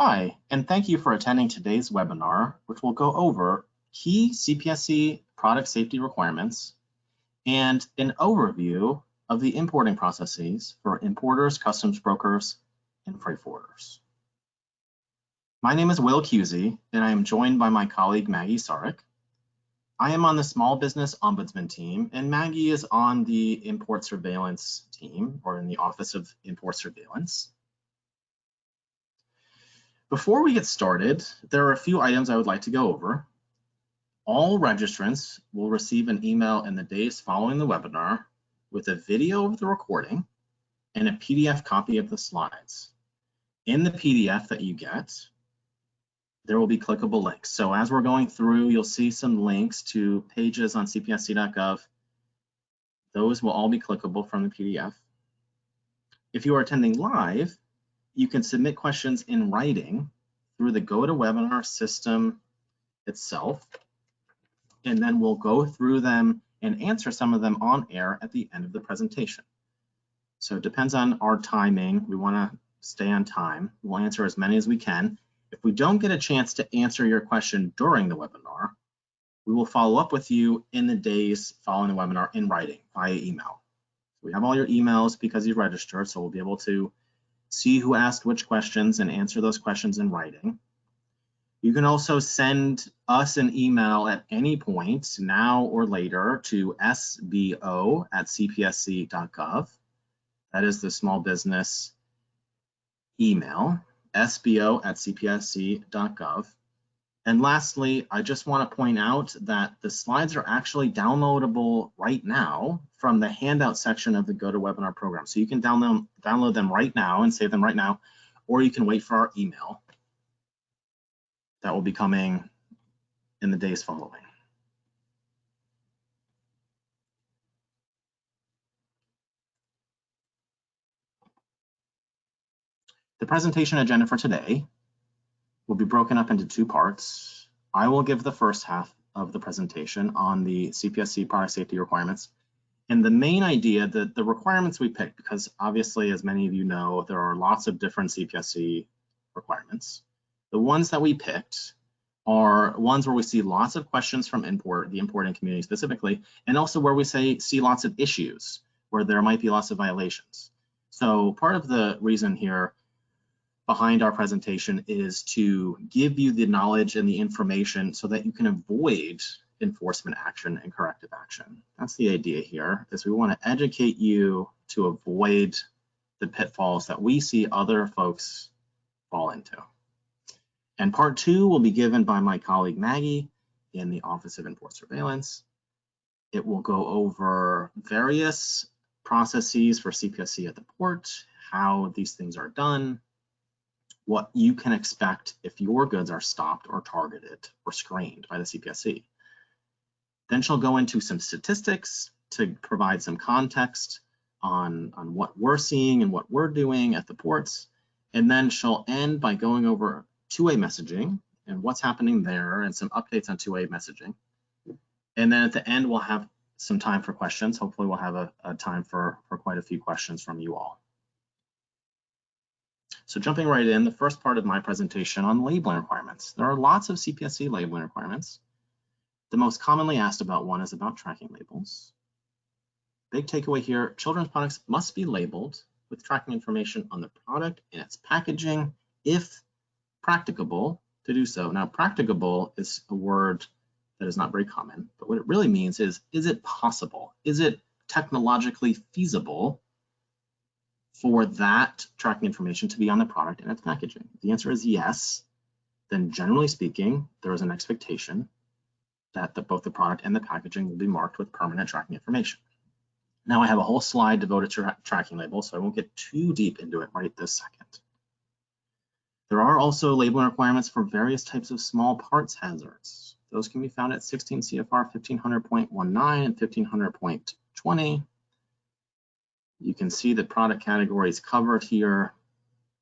Hi, and thank you for attending today's webinar, which will go over key CPSC product safety requirements and an overview of the importing processes for importers, customs brokers, and freight forwarders. My name is Will Cusey, and I am joined by my colleague Maggie Sarek. I am on the Small Business Ombudsman team, and Maggie is on the Import Surveillance team, or in the Office of Import Surveillance. Before we get started, there are a few items I would like to go over. All registrants will receive an email in the days following the webinar with a video of the recording and a PDF copy of the slides. In the PDF that you get, there will be clickable links. So as we're going through, you'll see some links to pages on cpsc.gov. Those will all be clickable from the PDF. If you are attending live, you can submit questions in writing through the GoToWebinar system itself, and then we'll go through them and answer some of them on air at the end of the presentation. So it depends on our timing. We want to stay on time. We'll answer as many as we can. If we don't get a chance to answer your question during the webinar, we will follow up with you in the days following the webinar in writing via email. We have all your emails because you registered, so we'll be able to see who asked which questions and answer those questions in writing. You can also send us an email at any point, now or later, to sbo at cpsc.gov. That is the small business email sbo at cpsc.gov. And lastly, I just want to point out that the slides are actually downloadable right now from the handout section of the GoToWebinar program. So you can download, download them right now and save them right now, or you can wait for our email that will be coming in the days following. The presentation agenda for today will be broken up into two parts. I will give the first half of the presentation on the CPSC product safety requirements. And the main idea that the requirements we picked, because obviously, as many of you know, there are lots of different CPSC requirements. The ones that we picked are ones where we see lots of questions from import, the importing community specifically, and also where we say see lots of issues where there might be lots of violations. So part of the reason here behind our presentation is to give you the knowledge and the information so that you can avoid enforcement action and corrective action. That's the idea here, is we want to educate you to avoid the pitfalls that we see other folks fall into. And part two will be given by my colleague Maggie in the Office of Import Surveillance. It will go over various processes for CPSC at the port, how these things are done, what you can expect if your goods are stopped or targeted or screened by the CPSC. Then she'll go into some statistics to provide some context on, on what we're seeing and what we're doing at the ports. And then she'll end by going over two-way messaging and what's happening there and some updates on two-way messaging. And then at the end, we'll have some time for questions. Hopefully we'll have a, a time for, for quite a few questions from you all. So jumping right in, the first part of my presentation on labeling requirements. There are lots of CPSC labeling requirements. The most commonly asked about one is about tracking labels. Big takeaway here, children's products must be labeled with tracking information on the product and its packaging if practicable to do so. Now, practicable is a word that is not very common, but what it really means is, is it possible? Is it technologically feasible for that tracking information to be on the product and its packaging? If the answer is yes, then generally speaking, there is an expectation that the, both the product and the packaging will be marked with permanent tracking information. Now I have a whole slide devoted to tra tracking labels, so I won't get too deep into it right this second. There are also labeling requirements for various types of small parts hazards. Those can be found at 16 CFR 1500.19 and 1500.20. You can see the product categories covered here,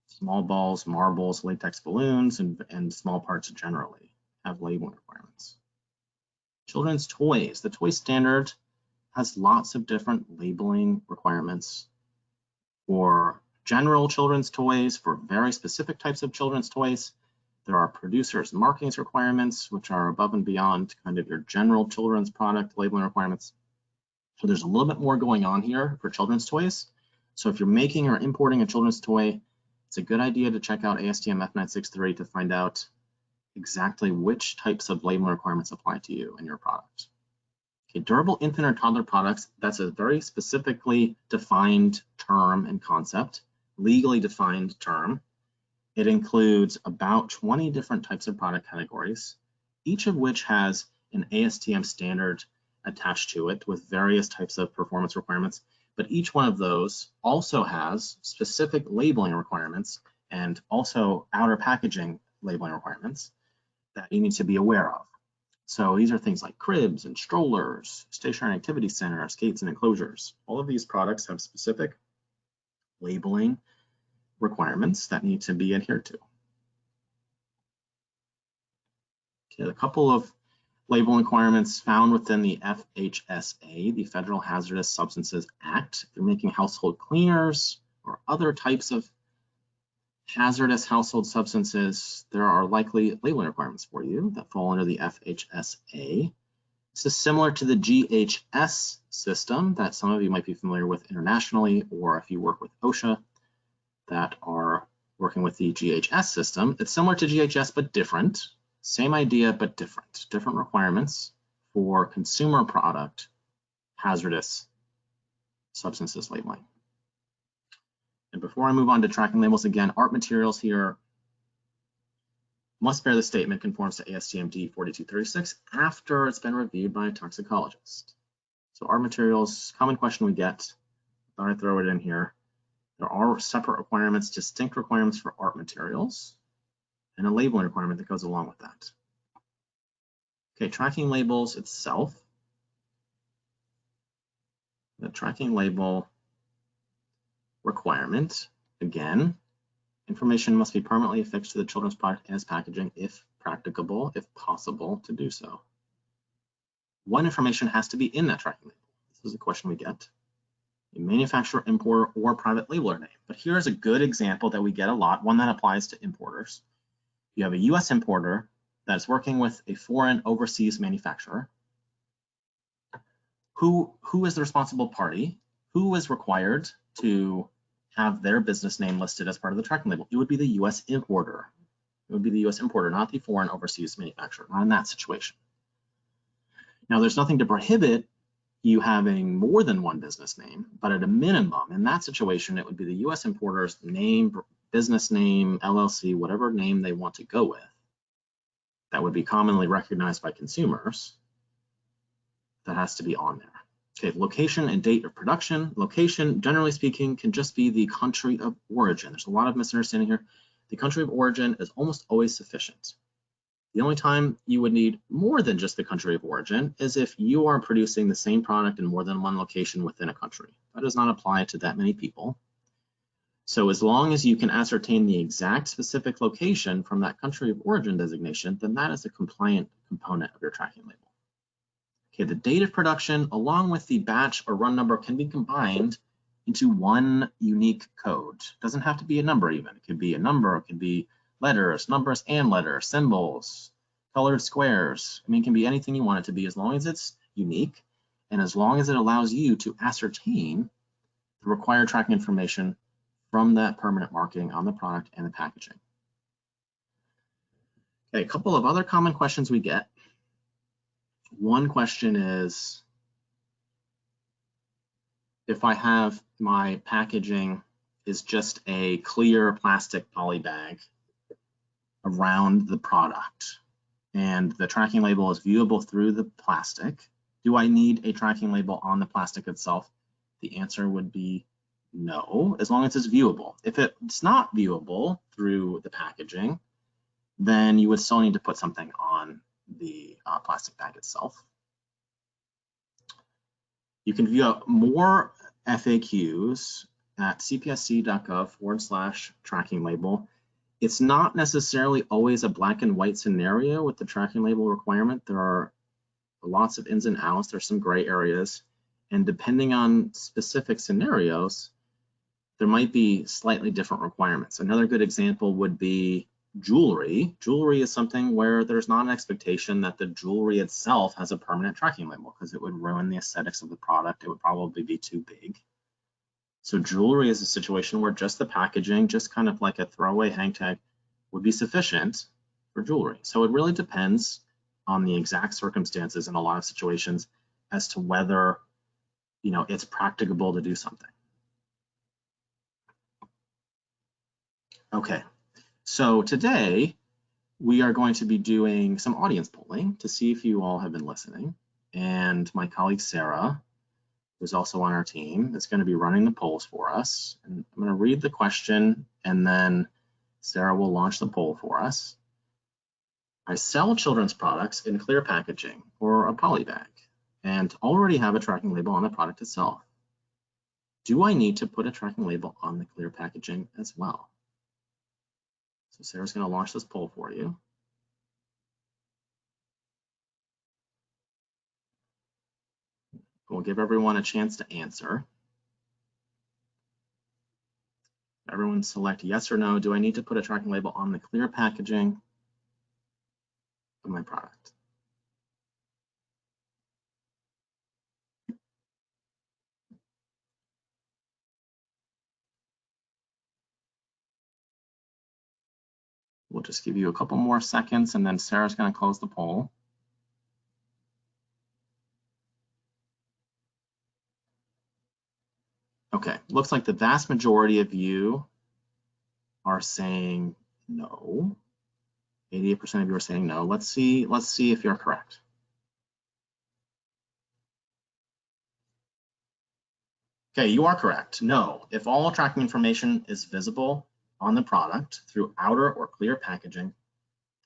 small balls, marbles, latex balloons, and, and small parts generally have labeling requirements. Children's toys, the toy standard has lots of different labeling requirements for general children's toys for very specific types of children's toys. There are producers markings requirements, which are above and beyond kind of your general children's product labeling requirements. So there's a little bit more going on here for children's toys. So if you're making or importing a children's toy, it's a good idea to check out ASTM F963 to find out exactly which types of labeling requirements apply to you and your product. Okay, durable infant or toddler products, that's a very specifically defined term and concept, legally defined term. It includes about 20 different types of product categories, each of which has an ASTM standard attached to it with various types of performance requirements. But each one of those also has specific labeling requirements and also outer packaging labeling requirements that you need to be aware of. So these are things like cribs and strollers, stationary activity centers, gates and enclosures. All of these products have specific labeling requirements that need to be adhered to. Okay, a couple of label requirements found within the FHSA, the Federal Hazardous Substances Act. If you're making household cleaners or other types of hazardous household substances, there are likely labeling requirements for you that fall under the FHSA. This is similar to the GHS system that some of you might be familiar with internationally, or if you work with OSHA that are working with the GHS system. It's similar to GHS, but different. Same idea, but different. Different requirements for consumer product hazardous substances labeling. And before I move on to tracking labels again, art materials here must bear the statement conforms to ASTM D4236 after it's been reviewed by a toxicologist. So art materials, common question we get, thought I'd throw it in here. There are separate requirements, distinct requirements for art materials, and a labeling requirement that goes along with that. Okay, tracking labels itself. The tracking label requirement. Again, information must be permanently affixed to the children's product as packaging if practicable, if possible to do so. What information has to be in that tracking label? This is a question we get. A manufacturer, importer, or private labeler name. But here's a good example that we get a lot, one that applies to importers. You have a US importer that's working with a foreign overseas manufacturer. Who, who is the responsible party? Who is required to have their business name listed as part of the tracking label. It would be the US importer. It would be the US importer, not the foreign overseas manufacturer, not in that situation. Now, there's nothing to prohibit you having more than one business name, but at a minimum, in that situation, it would be the US importer's name, business name, LLC, whatever name they want to go with. That would be commonly recognized by consumers. That has to be on there. Okay, location and date of production. Location, generally speaking, can just be the country of origin. There's a lot of misunderstanding here. The country of origin is almost always sufficient. The only time you would need more than just the country of origin is if you are producing the same product in more than one location within a country. That does not apply to that many people. So as long as you can ascertain the exact specific location from that country of origin designation, then that is a compliant component of your tracking label. Okay, the date of production along with the batch or run number can be combined into one unique code. It doesn't have to be a number even. It could be a number, it could be letters, numbers and letters, symbols, colored squares. I mean, it can be anything you want it to be as long as it's unique and as long as it allows you to ascertain the required tracking information from that permanent marking on the product and the packaging. Okay, a couple of other common questions we get one question is, if I have my packaging is just a clear plastic poly bag around the product and the tracking label is viewable through the plastic, do I need a tracking label on the plastic itself? The answer would be no, as long as it's viewable. If it's not viewable through the packaging, then you would still need to put something on the uh, plastic bag itself. You can view more FAQs at cpsc.gov forward slash tracking label. It's not necessarily always a black and white scenario with the tracking label requirement. There are lots of ins and outs. There's some gray areas. And depending on specific scenarios, there might be slightly different requirements. Another good example would be jewelry. Jewelry is something where there's not an expectation that the jewelry itself has a permanent tracking label because it would ruin the aesthetics of the product. It would probably be too big. So jewelry is a situation where just the packaging, just kind of like a throwaway hang tag, would be sufficient for jewelry. So it really depends on the exact circumstances in a lot of situations as to whether you know it's practicable to do something. Okay, so today we are going to be doing some audience polling to see if you all have been listening. And my colleague Sarah, who's also on our team, is going to be running the polls for us. And I'm going to read the question and then Sarah will launch the poll for us. I sell children's products in clear packaging or a poly bag and already have a tracking label on the product itself. Do I need to put a tracking label on the clear packaging as well? So Sarah's going to launch this poll for you. We'll give everyone a chance to answer. Everyone select yes or no. Do I need to put a tracking label on the clear packaging of my product? We'll just give you a couple more seconds and then Sarah's going to close the poll. Okay, looks like the vast majority of you are saying no. 88% of you are saying no. Let's see, let's see if you're correct. Okay, you are correct. No, if all tracking information is visible, on the product through outer or clear packaging.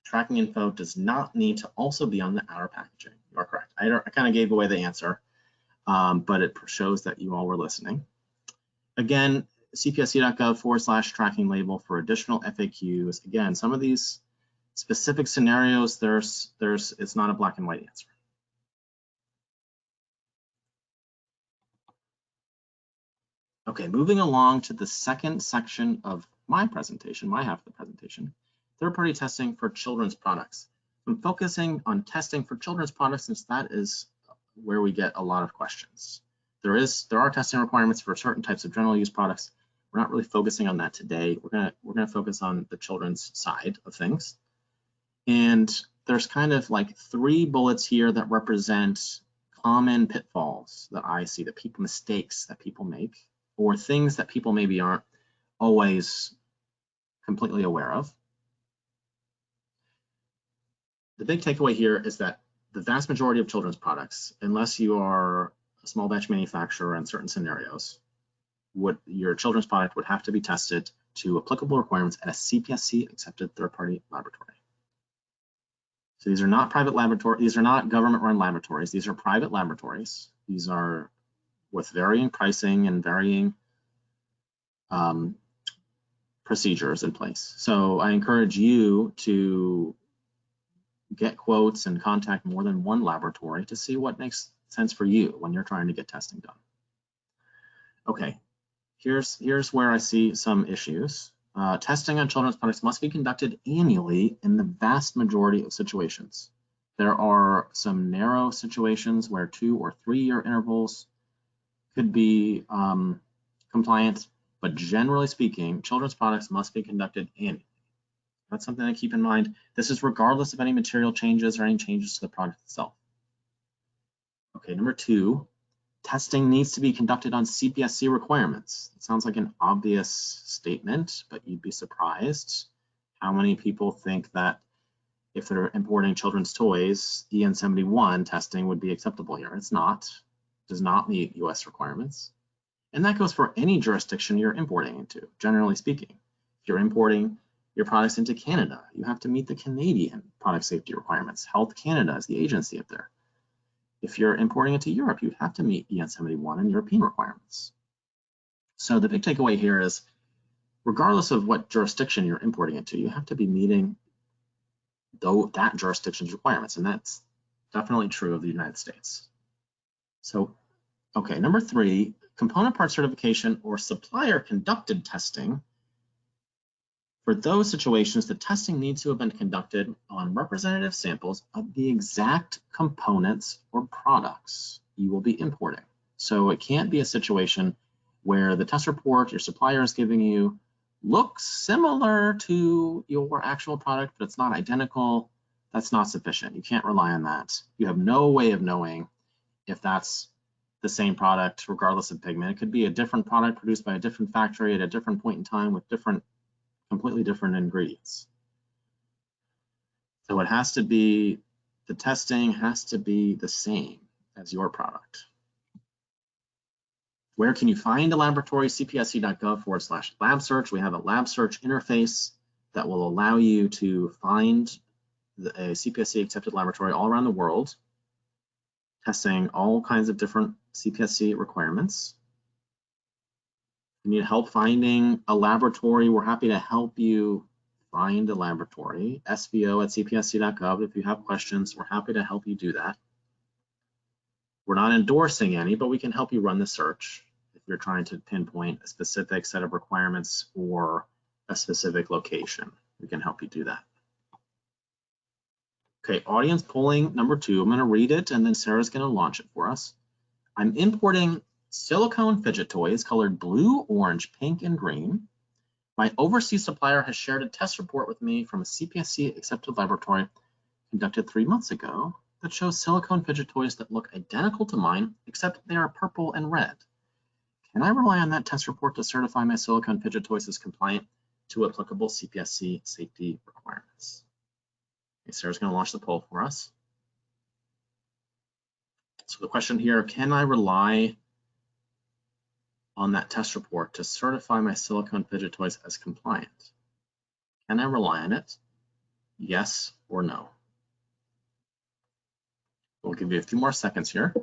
Tracking info does not need to also be on the outer packaging. You are correct. I, I kind of gave away the answer, um, but it shows that you all were listening. Again, cpsc.gov forward slash tracking label for additional FAQs. Again, some of these specific scenarios, there's, there's, it's not a black and white answer. Okay, moving along to the second section of my presentation, my half of the presentation, third-party testing for children's products. I'm focusing on testing for children's products since that is where we get a lot of questions. There is there are testing requirements for certain types of general use products. We're not really focusing on that today. We're gonna we're gonna focus on the children's side of things. And there's kind of like three bullets here that represent common pitfalls that I see, that people mistakes that people make, or things that people maybe aren't always completely aware of. The big takeaway here is that the vast majority of children's products, unless you are a small batch manufacturer in certain scenarios, would your children's product would have to be tested to applicable requirements at a CPSC accepted third-party laboratory. So these are not private laboratory, these are not government-run laboratories. These are private laboratories. These are with varying pricing and varying um, procedures in place. So I encourage you to get quotes and contact more than one laboratory to see what makes sense for you when you're trying to get testing done. Okay, here's, here's where I see some issues. Uh, testing on children's products must be conducted annually in the vast majority of situations. There are some narrow situations where two or three year intervals could be um, compliant, but generally speaking, children's products must be conducted annually. That's something to keep in mind. This is regardless of any material changes or any changes to the product itself. Okay, number two, testing needs to be conducted on CPSC requirements. It sounds like an obvious statement, but you'd be surprised how many people think that if they're importing children's toys, EN 71 testing would be acceptable here. It's not, it does not meet US requirements. And that goes for any jurisdiction you're importing into, generally speaking. If you're importing your products into Canada, you have to meet the Canadian product safety requirements. Health Canada is the agency up there. If you're importing into Europe, you have to meet EN 71 and European requirements. So the big takeaway here is, regardless of what jurisdiction you're importing into, you have to be meeting though that jurisdiction's requirements, and that's definitely true of the United States. So, okay, number three, component part certification or supplier conducted testing, for those situations, the testing needs to have been conducted on representative samples of the exact components or products you will be importing. So it can't be a situation where the test report your supplier is giving you looks similar to your actual product, but it's not identical. That's not sufficient. You can't rely on that. You have no way of knowing if that's the same product, regardless of pigment. It could be a different product produced by a different factory at a different point in time with different, completely different ingredients. So it has to be, the testing has to be the same as your product. Where can you find a laboratory? cpsc.gov forward slash lab search. We have a lab search interface that will allow you to find a CPSC accepted laboratory all around the world, testing all kinds of different CPSC requirements. If you need help finding a laboratory, we're happy to help you find a laboratory. SBO at cpsc.gov. If you have questions, we're happy to help you do that. We're not endorsing any, but we can help you run the search if you're trying to pinpoint a specific set of requirements or a specific location. We can help you do that. Okay, audience polling number two. I'm going to read it and then Sarah's going to launch it for us. I'm importing silicone fidget toys colored blue, orange, pink, and green. My overseas supplier has shared a test report with me from a CPSC accepted laboratory conducted three months ago that shows silicone fidget toys that look identical to mine, except they are purple and red. Can I rely on that test report to certify my silicone fidget toys as compliant to applicable CPSC safety requirements? Okay, Sarah's going to launch the poll for us. So the question here, can I rely on that test report to certify my silicone fidget toys as compliant? Can I rely on it? Yes or no? We'll give you a few more seconds here.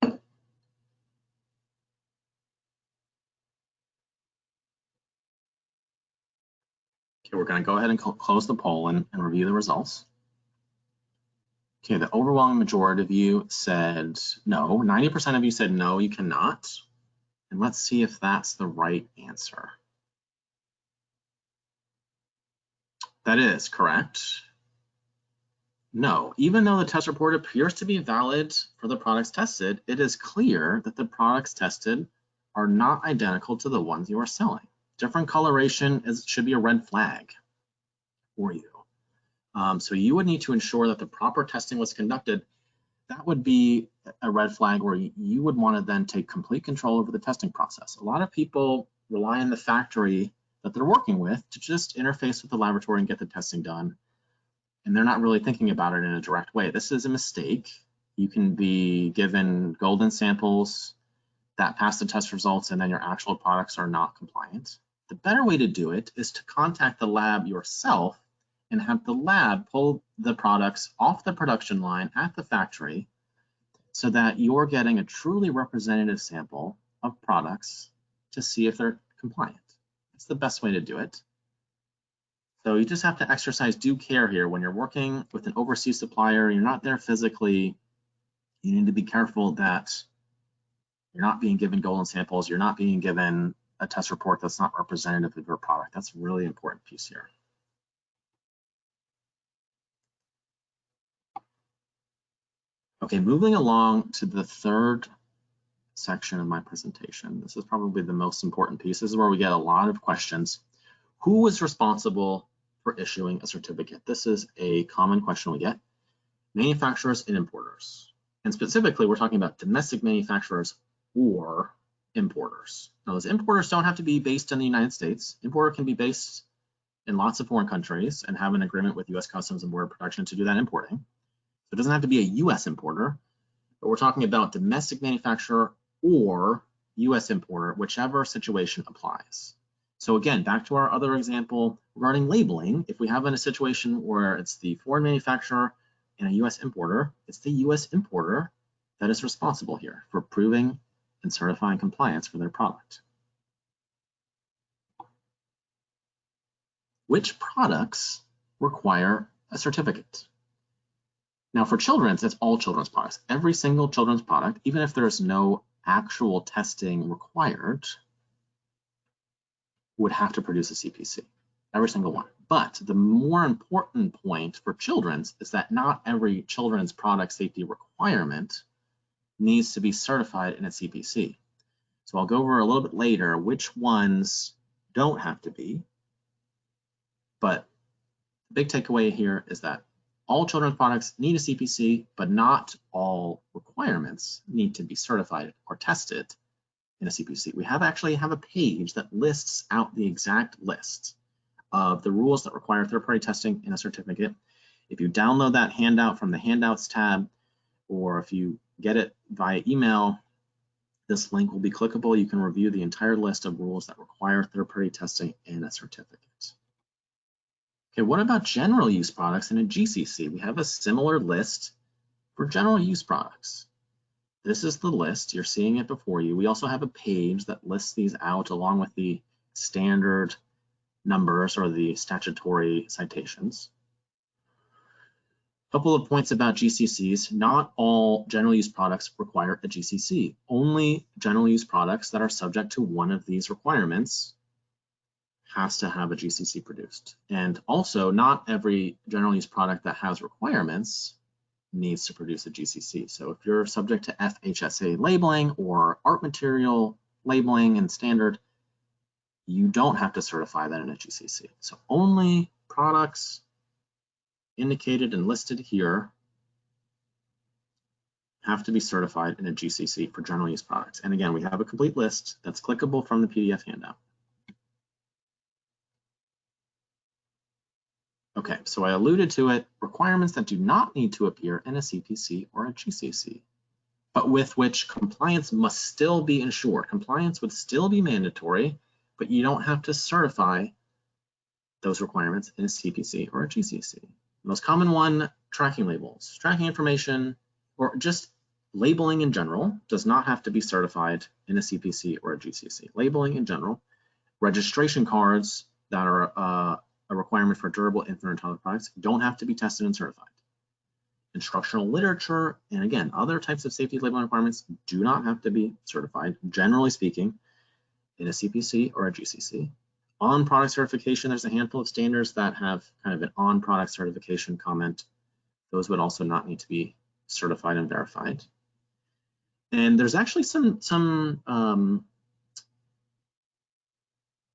Okay, we're going to go ahead and close the poll and, and review the results. Okay, the overwhelming majority of you said no. 90% of you said no, you cannot. And let's see if that's the right answer. That is correct. No, even though the test report appears to be valid for the products tested, it is clear that the products tested are not identical to the ones you are selling different coloration is, should be a red flag for you. Um, so you would need to ensure that the proper testing was conducted. That would be a red flag where you would want to then take complete control over the testing process. A lot of people rely on the factory that they're working with to just interface with the laboratory and get the testing done. And they're not really thinking about it in a direct way. This is a mistake. You can be given golden samples that pass the test results and then your actual products are not compliant. The better way to do it is to contact the lab yourself and have the lab pull the products off the production line at the factory so that you're getting a truly representative sample of products to see if they're compliant. It's the best way to do it. So you just have to exercise due care here when you're working with an overseas supplier, you're not there physically, you need to be careful that you're not being given golden samples, you're not being given a test report that's not representative of your product. That's a really important piece here. Okay, moving along to the third section of my presentation. This is probably the most important piece. This is where we get a lot of questions. Who is responsible for issuing a certificate? This is a common question we get. Manufacturers and importers. And specifically, we're talking about domestic manufacturers or importers. Now, those importers don't have to be based in the United States. Importer can be based in lots of foreign countries and have an agreement with U.S. Customs and Border Protection to do that importing. It doesn't have to be a U.S. importer, but we're talking about domestic manufacturer or U.S. importer, whichever situation applies. So again, back to our other example regarding labeling, if we have in a situation where it's the foreign manufacturer and a U.S. importer, it's the U.S. importer that is responsible here for proving and certifying compliance for their product. Which products require a certificate? Now for children's, it's all children's products. Every single children's product, even if there's no actual testing required, would have to produce a CPC, every single one. But the more important point for children's is that not every children's product safety requirement needs to be certified in a CPC. So I'll go over a little bit later which ones don't have to be. But the big takeaway here is that all children's products need a CPC, but not all requirements need to be certified or tested in a CPC. We have actually have a page that lists out the exact list of the rules that require third-party testing in a certificate. If you download that handout from the handouts tab, or if you get it via email, this link will be clickable. You can review the entire list of rules that require third-party testing in a certificate. Okay, what about general use products in a GCC? We have a similar list for general use products. This is the list, you're seeing it before you. We also have a page that lists these out along with the standard numbers or the statutory citations. A couple of points about GCCs. Not all general use products require a GCC. Only general use products that are subject to one of these requirements has to have a GCC produced. And also not every general use product that has requirements needs to produce a GCC. So if you're subject to FHSA labeling or art material labeling and standard, you don't have to certify that in a GCC. So only products indicated and listed here have to be certified in a GCC for general use products. And again, we have a complete list that's clickable from the PDF handout. Okay, so I alluded to it, requirements that do not need to appear in a CPC or a GCC, but with which compliance must still be ensured. Compliance would still be mandatory, but you don't have to certify those requirements in a CPC or a GCC. The most common one, tracking labels. Tracking information or just labeling in general does not have to be certified in a CPC or a GCC. Labeling in general, registration cards that are uh, a requirement for durable infant toddler products don't have to be tested and certified. Instructional literature, and again, other types of safety labeling requirements do not have to be certified, generally speaking, in a CPC or a GCC. On product certification, there's a handful of standards that have kind of an on product certification comment. Those would also not need to be certified and verified. And there's actually some, some um,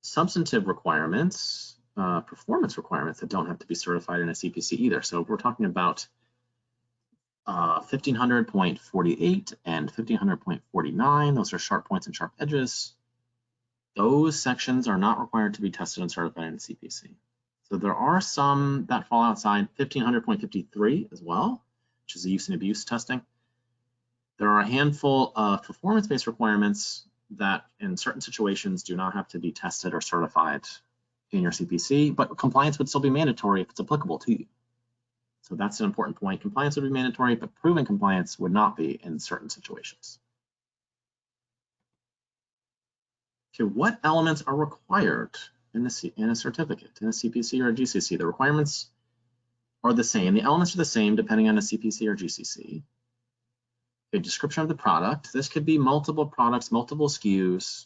substantive requirements uh, performance requirements that don't have to be certified in a CPC either. So we're talking about uh, 1500.48 and 1500.49. Those are sharp points and sharp edges. Those sections are not required to be tested and certified in CPC. So there are some that fall outside 1500.53 as well, which is the use and abuse testing. There are a handful of performance-based requirements that in certain situations do not have to be tested or certified in your CPC, but compliance would still be mandatory if it's applicable to you. So that's an important point. Compliance would be mandatory, but proven compliance would not be in certain situations. Okay, what elements are required in a, C in a certificate, in a CPC or a GCC? The requirements are the same. The elements are the same depending on a CPC or GCC. A description of the product. This could be multiple products, multiple SKUs,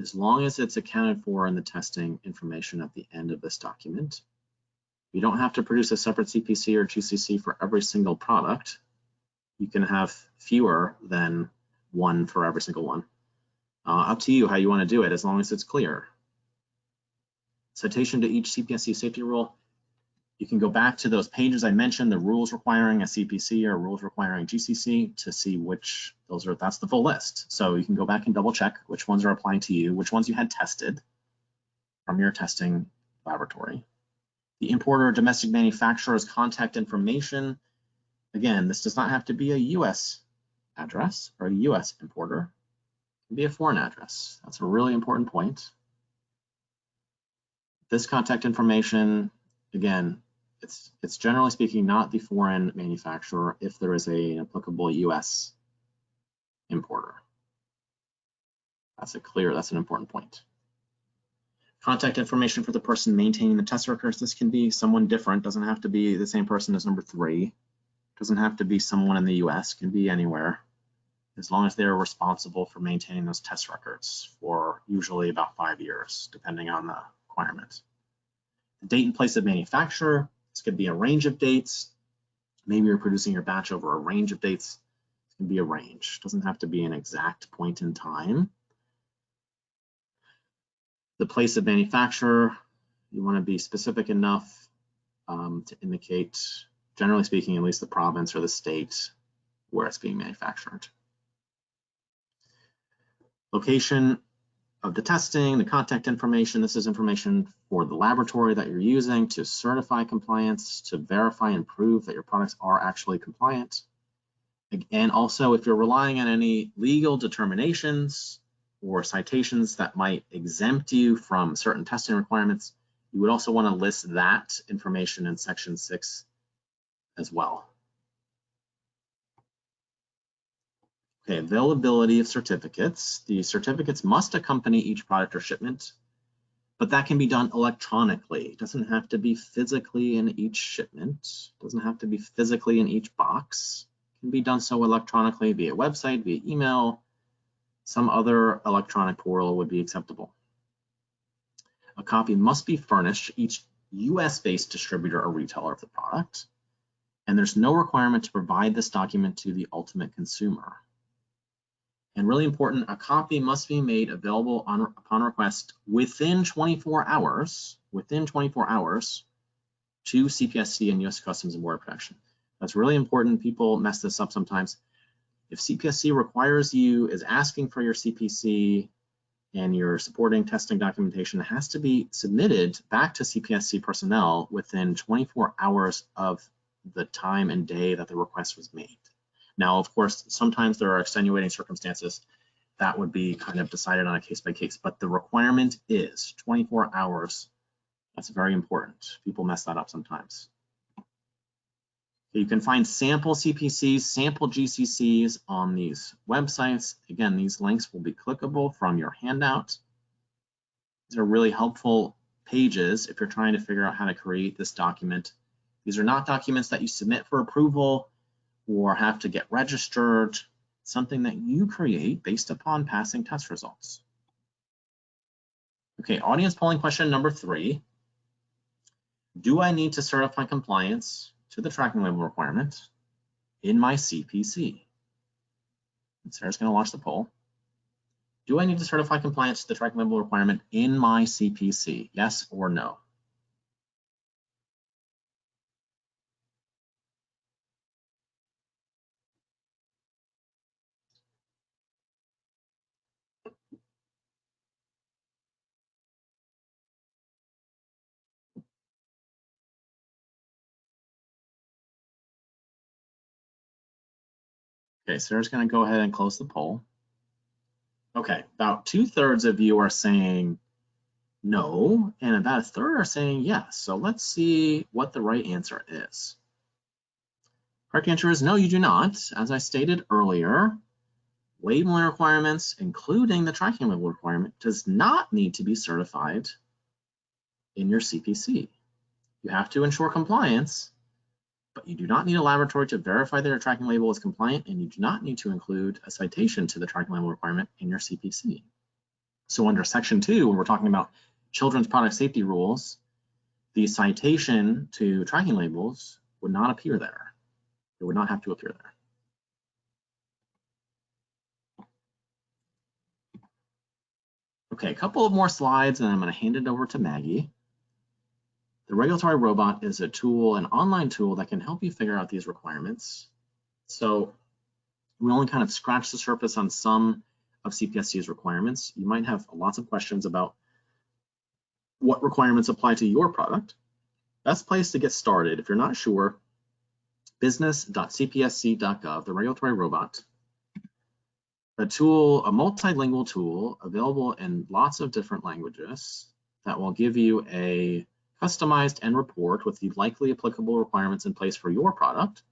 as long as it's accounted for in the testing information at the end of this document. You don't have to produce a separate CPC or GCC for every single product. You can have fewer than one for every single one. Uh, up to you how you want to do it, as long as it's clear. Citation to each CPSC safety rule. You can go back to those pages I mentioned, the rules requiring a CPC or rules requiring GCC to see which those are, that's the full list. So you can go back and double check which ones are applying to you, which ones you had tested from your testing laboratory. The importer or domestic manufacturer's contact information. Again, this does not have to be a US address or a US importer. It can be a foreign address. That's a really important point. This contact information, again, it's, it's generally speaking not the foreign manufacturer if there is a, an applicable US importer. That's a clear, that's an important point. Contact information for the person maintaining the test records. This can be someone different, doesn't have to be the same person as number three. Doesn't have to be someone in the US, can be anywhere, as long as they're responsible for maintaining those test records for usually about five years, depending on the requirement. The date and place of manufacture, this could be a range of dates. Maybe you're producing your batch over a range of dates. It can be a range, doesn't have to be an exact point in time. The place of manufacture, you want to be specific enough um, to indicate, generally speaking, at least the province or the state where it's being manufactured. Location of the testing, the contact information, this is information for the laboratory that you're using to certify compliance, to verify and prove that your products are actually compliant. And also, if you're relying on any legal determinations or citations that might exempt you from certain testing requirements, you would also want to list that information in section six as well. Okay, availability of certificates. The certificates must accompany each product or shipment, but that can be done electronically. It doesn't have to be physically in each shipment. It doesn't have to be physically in each box. It can be done so electronically via website, via email. Some other electronic portal would be acceptable. A copy must be furnished each US-based distributor or retailer of the product, and there's no requirement to provide this document to the ultimate consumer. And really important, a copy must be made available on, upon request within 24 hours, within 24 hours to CPSC and US Customs and Border Protection. That's really important. People mess this up sometimes. If CPSC requires you, is asking for your CPC and your supporting testing documentation has to be submitted back to CPSC personnel within 24 hours of the time and day that the request was made. Now, of course, sometimes there are extenuating circumstances that would be kind of decided on a case by case, but the requirement is 24 hours. That's very important. People mess that up sometimes. You can find sample CPCs, sample GCCs on these websites. Again, these links will be clickable from your handout. These are really helpful pages if you're trying to figure out how to create this document. These are not documents that you submit for approval or have to get registered, something that you create based upon passing test results. Okay, audience polling question number three. Do I need to certify compliance to the tracking label requirement in my CPC? And Sarah's gonna launch the poll. Do I need to certify compliance to the tracking label requirement in my CPC? Yes or no? Okay, Sarah's gonna go ahead and close the poll. Okay, about two thirds of you are saying no, and about a third are saying yes. So let's see what the right answer is. Correct answer is no, you do not. As I stated earlier, labeling requirements, including the tracking label requirement, does not need to be certified in your CPC. You have to ensure compliance, but you do not need a laboratory to verify that your tracking label is compliant and you do not need to include a citation to the tracking label requirement in your CPC. So under section two, when we're talking about children's product safety rules, the citation to tracking labels would not appear there. It would not have to appear there. Okay, a couple of more slides and I'm gonna hand it over to Maggie. The regulatory robot is a tool, an online tool that can help you figure out these requirements. So we only kind of scratch the surface on some of CPSC's requirements. You might have lots of questions about what requirements apply to your product. Best place to get started, if you're not sure, business.cpsc.gov, the regulatory robot, a tool, a multilingual tool available in lots of different languages that will give you a customized end report with the likely applicable requirements in place for your product.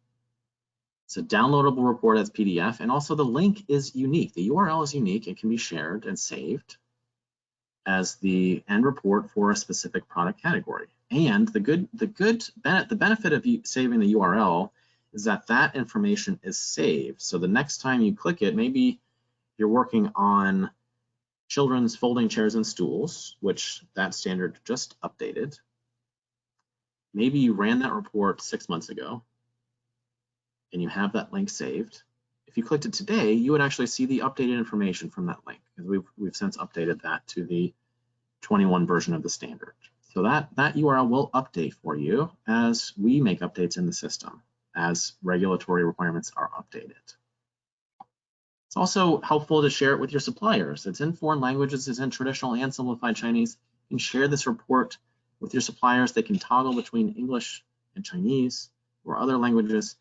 It's a downloadable report as PDF, and also the link is unique. The URL is unique and can be shared and saved as the end report for a specific product category. And the good, the good, the benefit of saving the URL is that that information is saved. So the next time you click it, maybe you're working on children's folding chairs and stools, which that standard just updated. Maybe you ran that report six months ago and you have that link saved. If you clicked it today, you would actually see the updated information from that link because we've, we've since updated that to the 21 version of the standard. So that, that URL will update for you as we make updates in the system, as regulatory requirements are updated. It's also helpful to share it with your suppliers. It's in foreign languages, it's in traditional and simplified Chinese. and share this report with your suppliers. They can toggle between English and Chinese or other languages.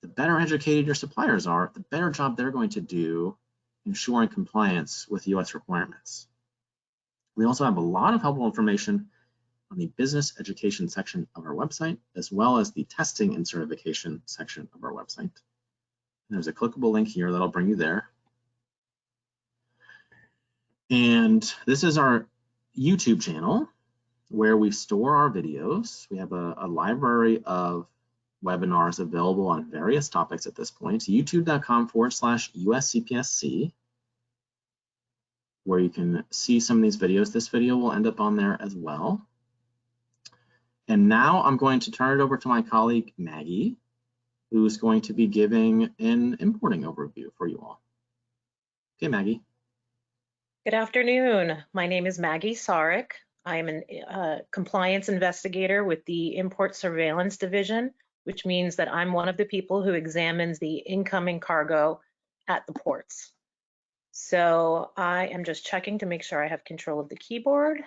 The better educated your suppliers are, the better job they're going to do ensuring compliance with US requirements. We also have a lot of helpful information on the business education section of our website, as well as the testing and certification section of our website. There's a clickable link here that'll bring you there. And this is our YouTube channel where we store our videos. We have a, a library of webinars available on various topics at this point. youtube.com forward slash USCPSC where you can see some of these videos. This video will end up on there as well. And now I'm going to turn it over to my colleague, Maggie, who's going to be giving an importing overview for you all. Okay, Maggie. Good afternoon. My name is Maggie Sarek. I am a uh, compliance investigator with the Import Surveillance Division, which means that I'm one of the people who examines the incoming cargo at the ports. So I am just checking to make sure I have control of the keyboard.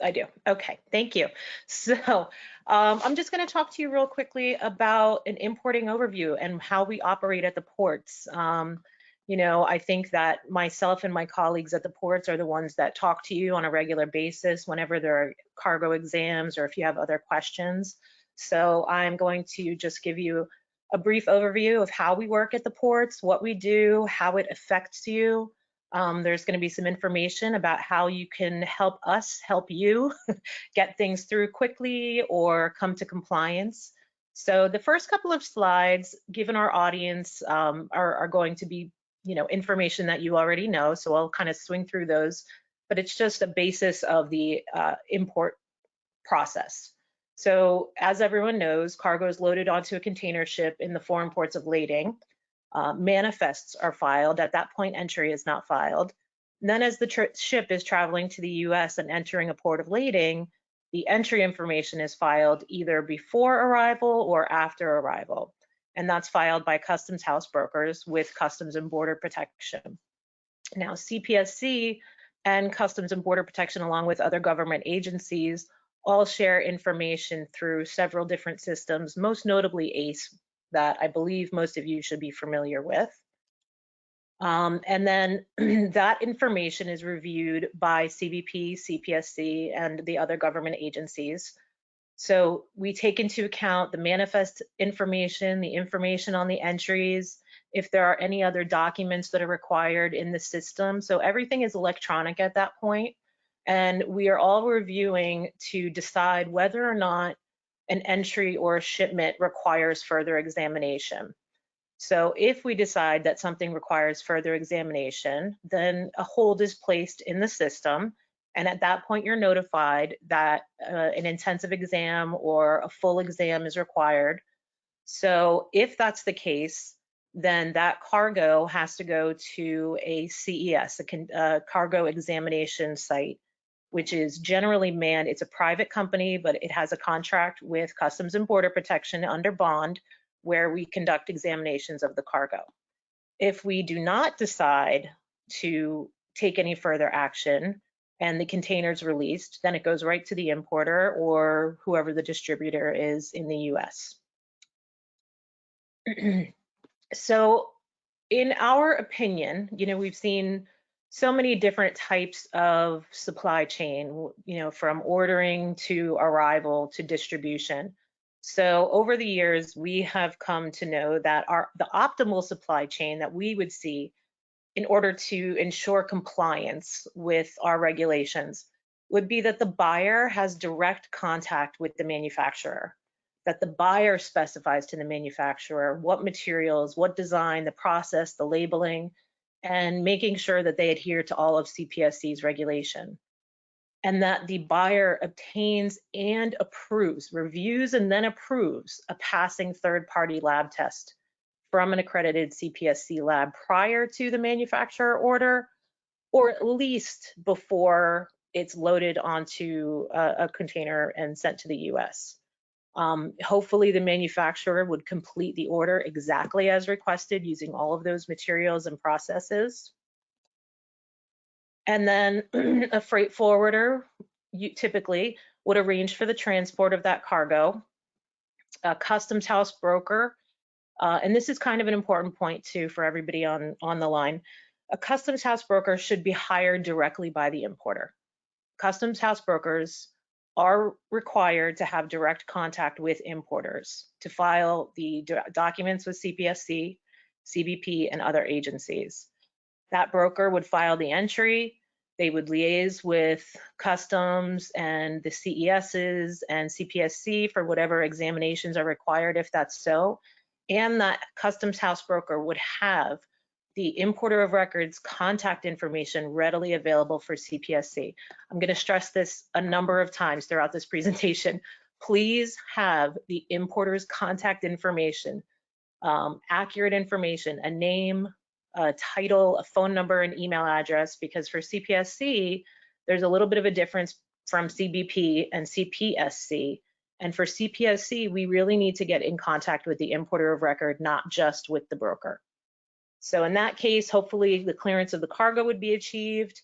I do. Okay, thank you. So um, I'm just going to talk to you real quickly about an importing overview and how we operate at the ports. Um, you know, I think that myself and my colleagues at the ports are the ones that talk to you on a regular basis whenever there are cargo exams or if you have other questions. So I'm going to just give you a brief overview of how we work at the ports, what we do, how it affects you. Um, there's going to be some information about how you can help us help you get things through quickly or come to compliance. So the first couple of slides, given our audience, um, are, are going to be, you know, information that you already know. So I'll kind of swing through those, but it's just a basis of the uh, import process. So as everyone knows, cargo is loaded onto a container ship in the foreign ports of lading. Uh, manifests are filed. At that point, entry is not filed. Then as the ship is traveling to the US and entering a port of lading, the entry information is filed either before arrival or after arrival. And that's filed by Customs House brokers with Customs and Border Protection. Now, CPSC and Customs and Border Protection, along with other government agencies, all share information through several different systems, most notably ACE, that I believe most of you should be familiar with. Um, and then that information is reviewed by CBP, CPSC, and the other government agencies. So we take into account the manifest information, the information on the entries, if there are any other documents that are required in the system. So everything is electronic at that point and we are all reviewing to decide whether or not an entry or a shipment requires further examination. So if we decide that something requires further examination, then a hold is placed in the system. And at that point, you're notified that uh, an intensive exam or a full exam is required. So if that's the case, then that cargo has to go to a CES, a uh, cargo examination site which is generally manned. It's a private company, but it has a contract with Customs and Border Protection under bond where we conduct examinations of the cargo. If we do not decide to take any further action and the container is released, then it goes right to the importer or whoever the distributor is in the US. so in our opinion, you know, we've seen so many different types of supply chain, you know, from ordering to arrival to distribution. So over the years, we have come to know that our the optimal supply chain that we would see in order to ensure compliance with our regulations would be that the buyer has direct contact with the manufacturer. that the buyer specifies to the manufacturer what materials, what design, the process, the labeling, and making sure that they adhere to all of CPSC's regulation. And that the buyer obtains and approves, reviews and then approves a passing third-party lab test from an accredited CPSC lab prior to the manufacturer order, or at least before it's loaded onto a, a container and sent to the US. Um, hopefully the manufacturer would complete the order exactly as requested using all of those materials and processes. And then a freight forwarder you typically would arrange for the transport of that cargo. A customs house broker, uh, and this is kind of an important point too for everybody on, on the line. A customs house broker should be hired directly by the importer. Customs house brokers are required to have direct contact with importers to file the do documents with CPSC, CBP, and other agencies. That broker would file the entry, they would liaise with customs and the CESs and CPSC for whatever examinations are required if that's so, and that customs house broker would have the importer of records contact information readily available for CPSC. I'm going to stress this a number of times throughout this presentation. Please have the importer's contact information, um, accurate information, a name, a title, a phone number, an email address, because for CPSC, there's a little bit of a difference from CBP and CPSC. And for CPSC, we really need to get in contact with the importer of record, not just with the broker. So in that case, hopefully the clearance of the cargo would be achieved,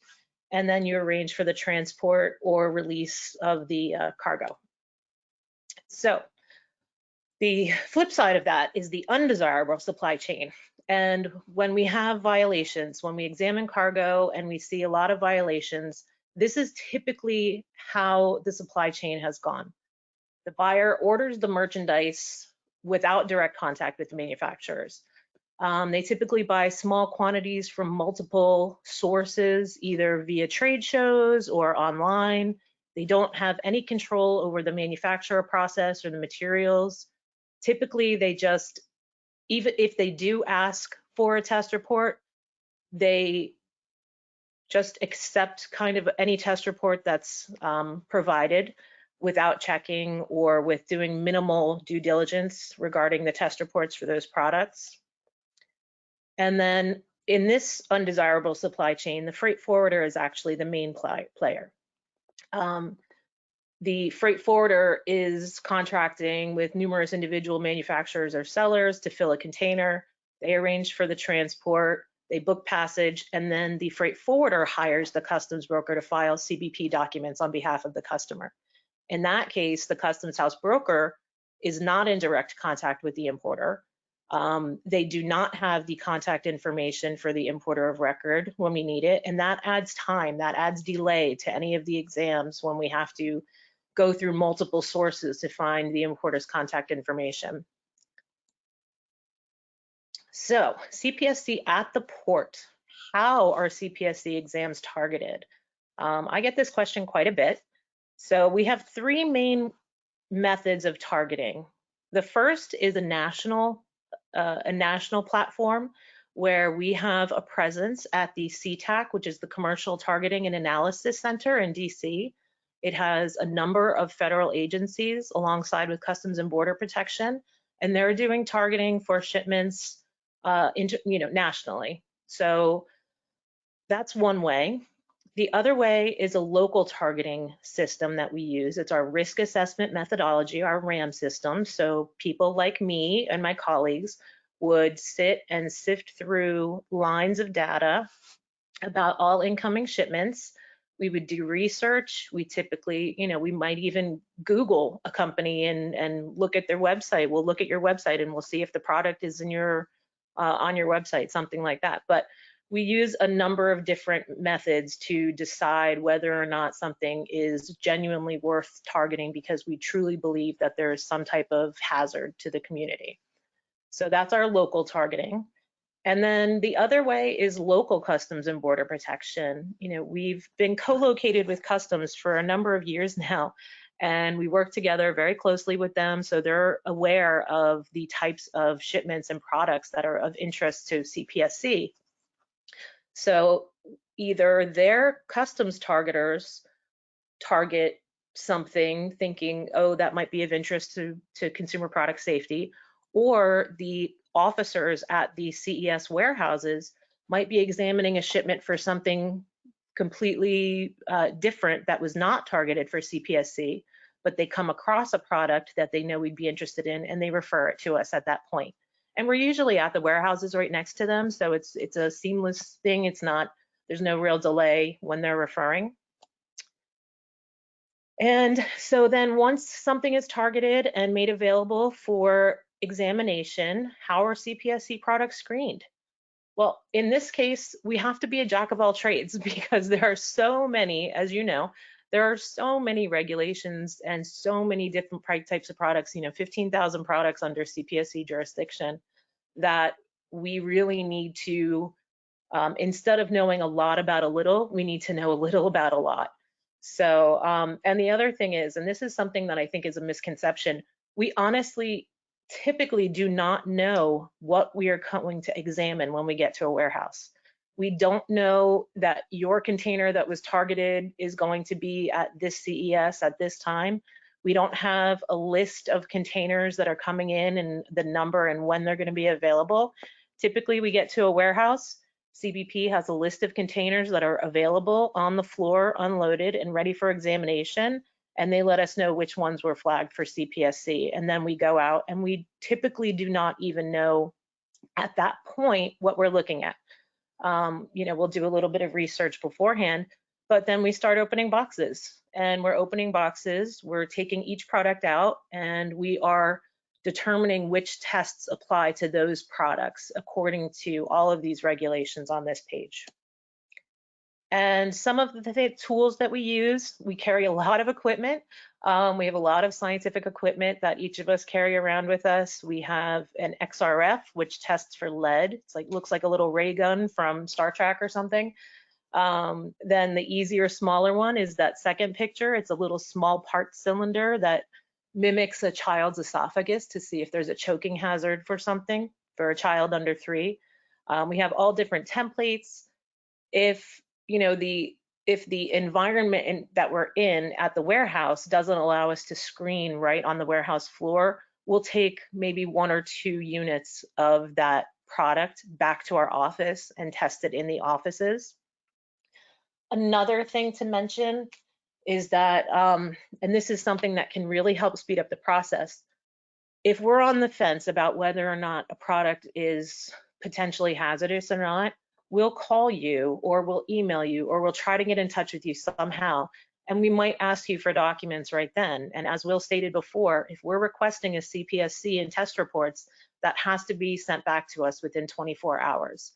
and then you arrange for the transport or release of the uh, cargo. So the flip side of that is the undesirable supply chain. And when we have violations, when we examine cargo and we see a lot of violations, this is typically how the supply chain has gone. The buyer orders the merchandise without direct contact with the manufacturers. Um, they typically buy small quantities from multiple sources, either via trade shows or online. They don't have any control over the manufacturer process or the materials. Typically, they just, even if they do ask for a test report, they just accept kind of any test report that's um, provided without checking or with doing minimal due diligence regarding the test reports for those products. And then in this undesirable supply chain, the freight forwarder is actually the main player. Um, the freight forwarder is contracting with numerous individual manufacturers or sellers to fill a container. They arrange for the transport, they book passage, and then the freight forwarder hires the customs broker to file CBP documents on behalf of the customer. In that case, the customs house broker is not in direct contact with the importer. Um, they do not have the contact information for the importer of record when we need it, and that adds time, that adds delay to any of the exams when we have to go through multiple sources to find the importer's contact information. So CPSC at the port, how are CPSC exams targeted? Um, I get this question quite a bit. So we have three main methods of targeting. The first is a national uh, a national platform where we have a presence at the CTAC, which is the Commercial Targeting and Analysis Center in DC. It has a number of federal agencies alongside with Customs and Border Protection, and they're doing targeting for shipments uh, into, you know, nationally. So that's one way. The other way is a local targeting system that we use. It's our risk assessment methodology, our RAM system. So people like me and my colleagues would sit and sift through lines of data about all incoming shipments. We would do research. We typically, you know, we might even Google a company and, and look at their website. We'll look at your website and we'll see if the product is in your uh, on your website, something like that. But we use a number of different methods to decide whether or not something is genuinely worth targeting because we truly believe that there is some type of hazard to the community. So that's our local targeting. And then the other way is local customs and border protection. You know, we've been co-located with customs for a number of years now, And we work together very closely with them so they're aware of the types of shipments and products that are of interest to CPSC. So either their customs targeters target something thinking, oh, that might be of interest to, to consumer product safety, or the officers at the CES warehouses might be examining a shipment for something completely uh, different that was not targeted for CPSC, but they come across a product that they know we'd be interested in and they refer it to us at that point. And we're usually at the warehouses right next to them, so it's it's a seamless thing. It's not, there's no real delay when they're referring. And so then once something is targeted and made available for examination, how are CPSC products screened? Well, in this case, we have to be a jack of all trades because there are so many, as you know, there are so many regulations and so many different types of products, you know, 15,000 products under CPSC jurisdiction that we really need to, um, instead of knowing a lot about a little, we need to know a little about a lot. So, um, and the other thing is, and this is something that I think is a misconception, we honestly typically do not know what we are going to examine when we get to a warehouse. We don't know that your container that was targeted is going to be at this CES at this time. We don't have a list of containers that are coming in and the number and when they're going to be available. Typically, we get to a warehouse CBP has a list of containers that are available on the floor, unloaded and ready for examination. And they let us know which ones were flagged for CPSC. And then we go out and we typically do not even know at that point what we're looking at. Um, you know, we'll do a little bit of research beforehand, but then we start opening boxes and we're opening boxes. We're taking each product out and we are determining which tests apply to those products according to all of these regulations on this page. And some of the tools that we use, we carry a lot of equipment. Um, we have a lot of scientific equipment that each of us carry around with us. We have an XRF, which tests for lead. It's like looks like a little ray gun from Star Trek or something. Um, then the easier, smaller one is that second picture. It's a little small part cylinder that mimics a child's esophagus to see if there's a choking hazard for something for a child under three. Um, we have all different templates. If you know the if the environment in, that we're in at the warehouse doesn't allow us to screen right on the warehouse floor, we'll take maybe one or two units of that product back to our office and test it in the offices. Another thing to mention is that, um, and this is something that can really help speed up the process. If we're on the fence about whether or not a product is potentially hazardous or not, we'll call you or we'll email you or we'll try to get in touch with you somehow. And we might ask you for documents right then. And as Will stated before, if we're requesting a CPSC and test reports, that has to be sent back to us within 24 hours.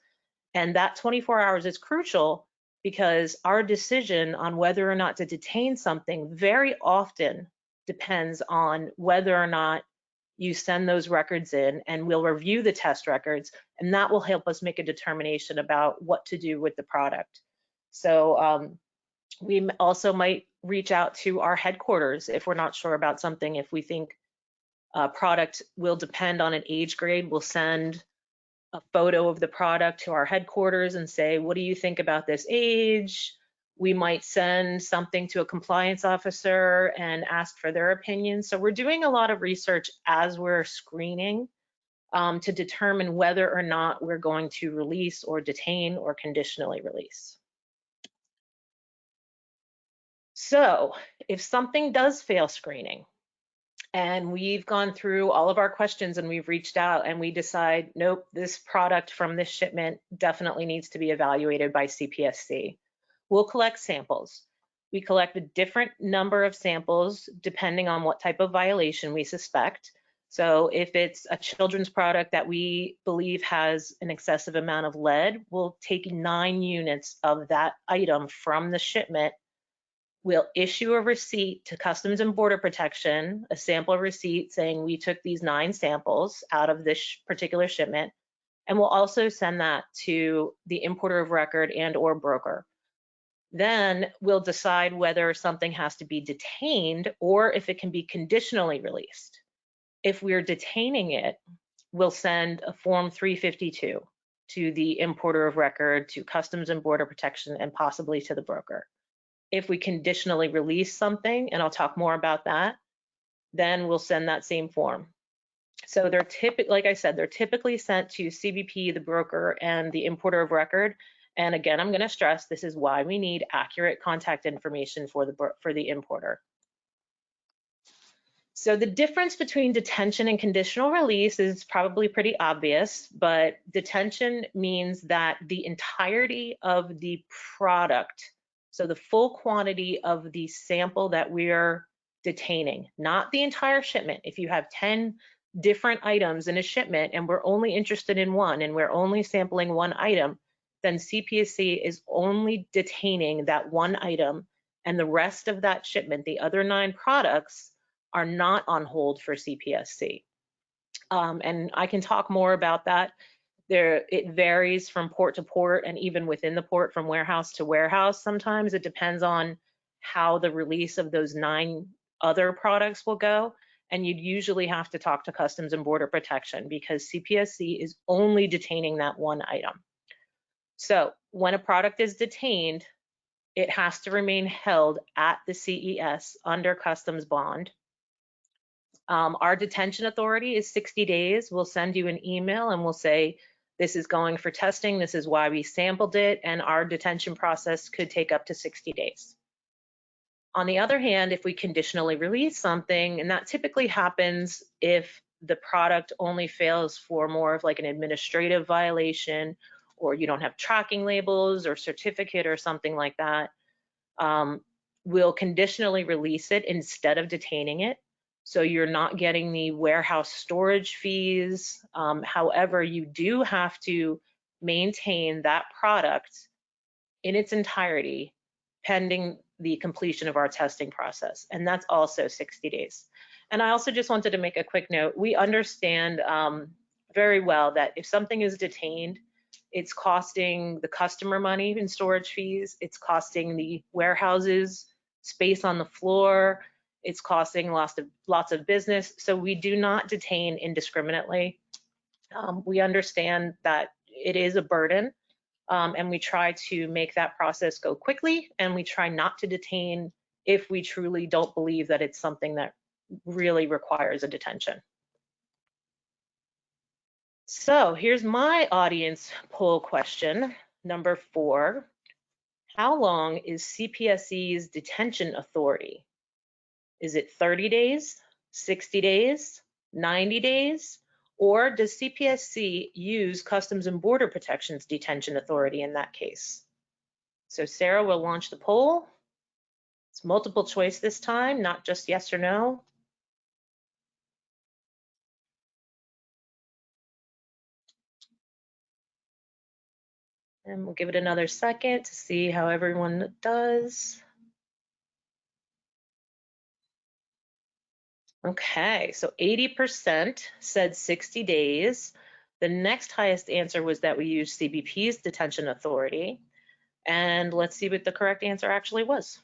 And that 24 hours is crucial because our decision on whether or not to detain something very often depends on whether or not you send those records in and we'll review the test records and that will help us make a determination about what to do with the product. So um, we also might reach out to our headquarters if we're not sure about something. If we think a product will depend on an age grade, we'll send a photo of the product to our headquarters and say, what do you think about this age? We might send something to a compliance officer and ask for their opinion. So we're doing a lot of research as we're screening um, to determine whether or not we're going to release or detain or conditionally release. So if something does fail screening, and we've gone through all of our questions and we've reached out and we decide, nope, this product from this shipment definitely needs to be evaluated by CPSC. We'll collect samples. We collect a different number of samples depending on what type of violation we suspect. So if it's a children's product that we believe has an excessive amount of lead, we'll take nine units of that item from the shipment We'll issue a receipt to Customs and Border Protection, a sample receipt saying we took these nine samples out of this particular shipment. And we'll also send that to the importer of record and or broker. Then we'll decide whether something has to be detained or if it can be conditionally released. If we're detaining it, we'll send a Form 352 to the importer of record, to Customs and Border Protection, and possibly to the broker. If we conditionally release something, and I'll talk more about that, then we'll send that same form. So they're typically, like I said, they're typically sent to CBP, the broker, and the importer of record. And again, I'm going to stress this is why we need accurate contact information for the for the importer. So the difference between detention and conditional release is probably pretty obvious, but detention means that the entirety of the product, so the full quantity of the sample that we're detaining, not the entire shipment. If you have 10 different items in a shipment and we're only interested in one and we're only sampling one item, then CPSC is only detaining that one item and the rest of that shipment, the other nine products, are not on hold for CPSC. Um, and I can talk more about that. There, it varies from port to port and even within the port from warehouse to warehouse. Sometimes it depends on how the release of those nine other products will go. And you'd usually have to talk to Customs and Border Protection because CPSC is only detaining that one item. So when a product is detained, it has to remain held at the CES under customs bond um, our detention authority is 60 days. We'll send you an email and we'll say, this is going for testing, this is why we sampled it, and our detention process could take up to 60 days. On the other hand, if we conditionally release something, and that typically happens if the product only fails for more of like an administrative violation, or you don't have tracking labels or certificate or something like that, um, we'll conditionally release it instead of detaining it. So you're not getting the warehouse storage fees. Um, however, you do have to maintain that product in its entirety pending the completion of our testing process. And that's also 60 days. And I also just wanted to make a quick note. We understand um, very well that if something is detained, it's costing the customer money in storage fees, it's costing the warehouses space on the floor, it's costing lots of lots of business. So we do not detain indiscriminately. Um, we understand that it is a burden, um, and we try to make that process go quickly. And we try not to detain if we truly don't believe that it's something that really requires a detention. So here's my audience poll question, number four. How long is CPSC's detention authority? Is it 30 days, 60 days, 90 days? Or does CPSC use Customs and Border Protection's detention authority in that case? So Sarah will launch the poll. It's multiple choice this time, not just yes or no. And we'll give it another second to see how everyone does. Okay, so 80% said 60 days. The next highest answer was that we use CBP's detention authority. And let's see what the correct answer actually was.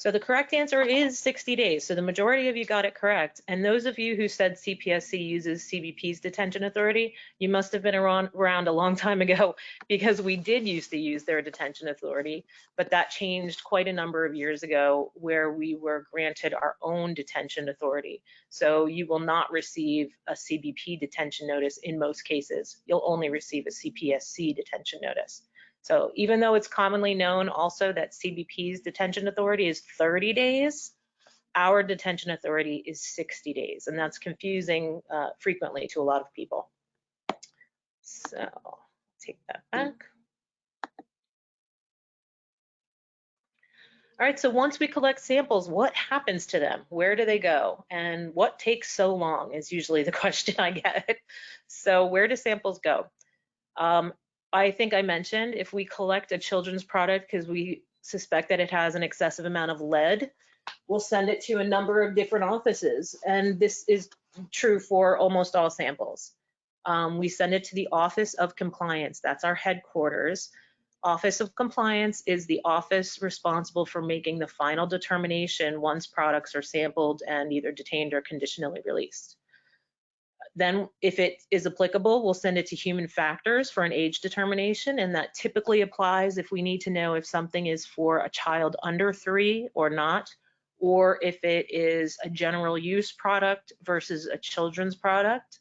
So the correct answer is 60 days. So the majority of you got it correct. And those of you who said CPSC uses CBP's detention authority, you must have been around, a long time ago because we did used to use their detention authority, but that changed quite a number of years ago where we were granted our own detention authority. So you will not receive a CBP detention notice in most cases. You'll only receive a CPSC detention notice. So even though it's commonly known also that CBP's detention authority is 30 days, our detention authority is 60 days, and that's confusing uh, frequently to a lot of people. So take that back. All right, so once we collect samples, what happens to them? Where do they go? And what takes so long is usually the question I get. So where do samples go? Um, I think I mentioned if we collect a children's product because we suspect that it has an excessive amount of lead, we'll send it to a number of different offices. And this is true for almost all samples. Um, we send it to the Office of Compliance. That's our headquarters. Office of Compliance is the office responsible for making the final determination once products are sampled and either detained or conditionally released. Then if it is applicable, we'll send it to human factors for an age determination. And that typically applies if we need to know if something is for a child under three or not, or if it is a general use product versus a children's product.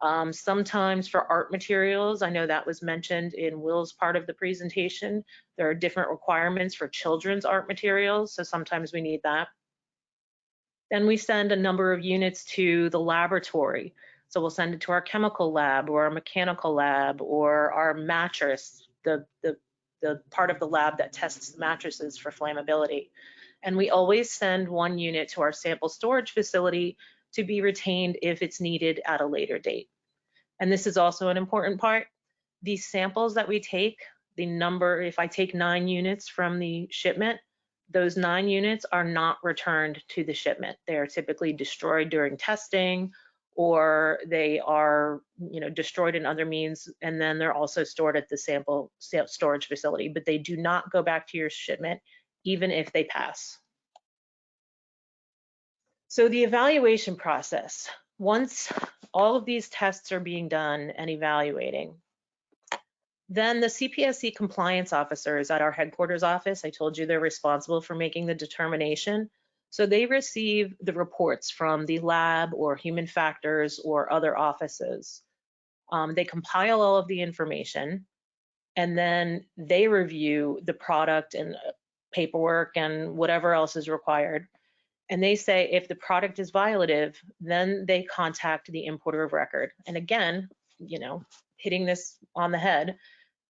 Um, sometimes for art materials, I know that was mentioned in Will's part of the presentation, there are different requirements for children's art materials, so sometimes we need that. Then we send a number of units to the laboratory. So we'll send it to our chemical lab or our mechanical lab or our mattress, the, the, the part of the lab that tests mattresses for flammability. And we always send one unit to our sample storage facility to be retained if it's needed at a later date. And this is also an important part. These samples that we take, the number, if I take nine units from the shipment, those nine units are not returned to the shipment. They are typically destroyed during testing or they are you know destroyed in other means and then they're also stored at the sample storage facility but they do not go back to your shipment even if they pass so the evaluation process once all of these tests are being done and evaluating then the CPSC compliance officers at our headquarters office, I told you they're responsible for making the determination. So they receive the reports from the lab or human factors or other offices. Um, they compile all of the information and then they review the product and uh, paperwork and whatever else is required. And they say if the product is violative, then they contact the importer of record. And again, you know, hitting this on the head,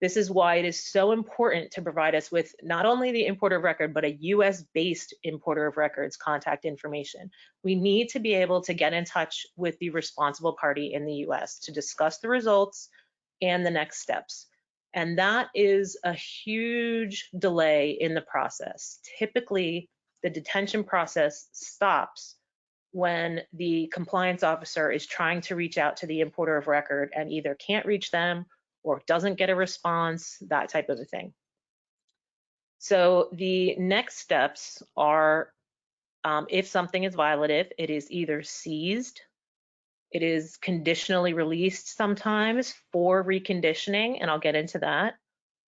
this is why it is so important to provide us with not only the importer of record, but a US based importer of records contact information. We need to be able to get in touch with the responsible party in the US to discuss the results and the next steps. And that is a huge delay in the process. Typically, the detention process stops when the compliance officer is trying to reach out to the importer of record and either can't reach them or doesn't get a response, that type of a thing. So the next steps are um, if something is violative, it is either seized, it is conditionally released sometimes for reconditioning, and I'll get into that,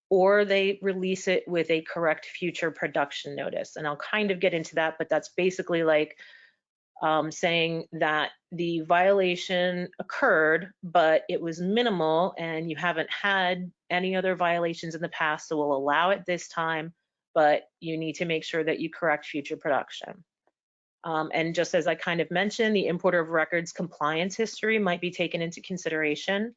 or they release it with a correct future production notice. And I'll kind of get into that, but that's basically like um, saying that the violation occurred, but it was minimal and you haven't had any other violations in the past, so we'll allow it this time, but you need to make sure that you correct future production. Um, and just as I kind of mentioned, the importer of records compliance history might be taken into consideration.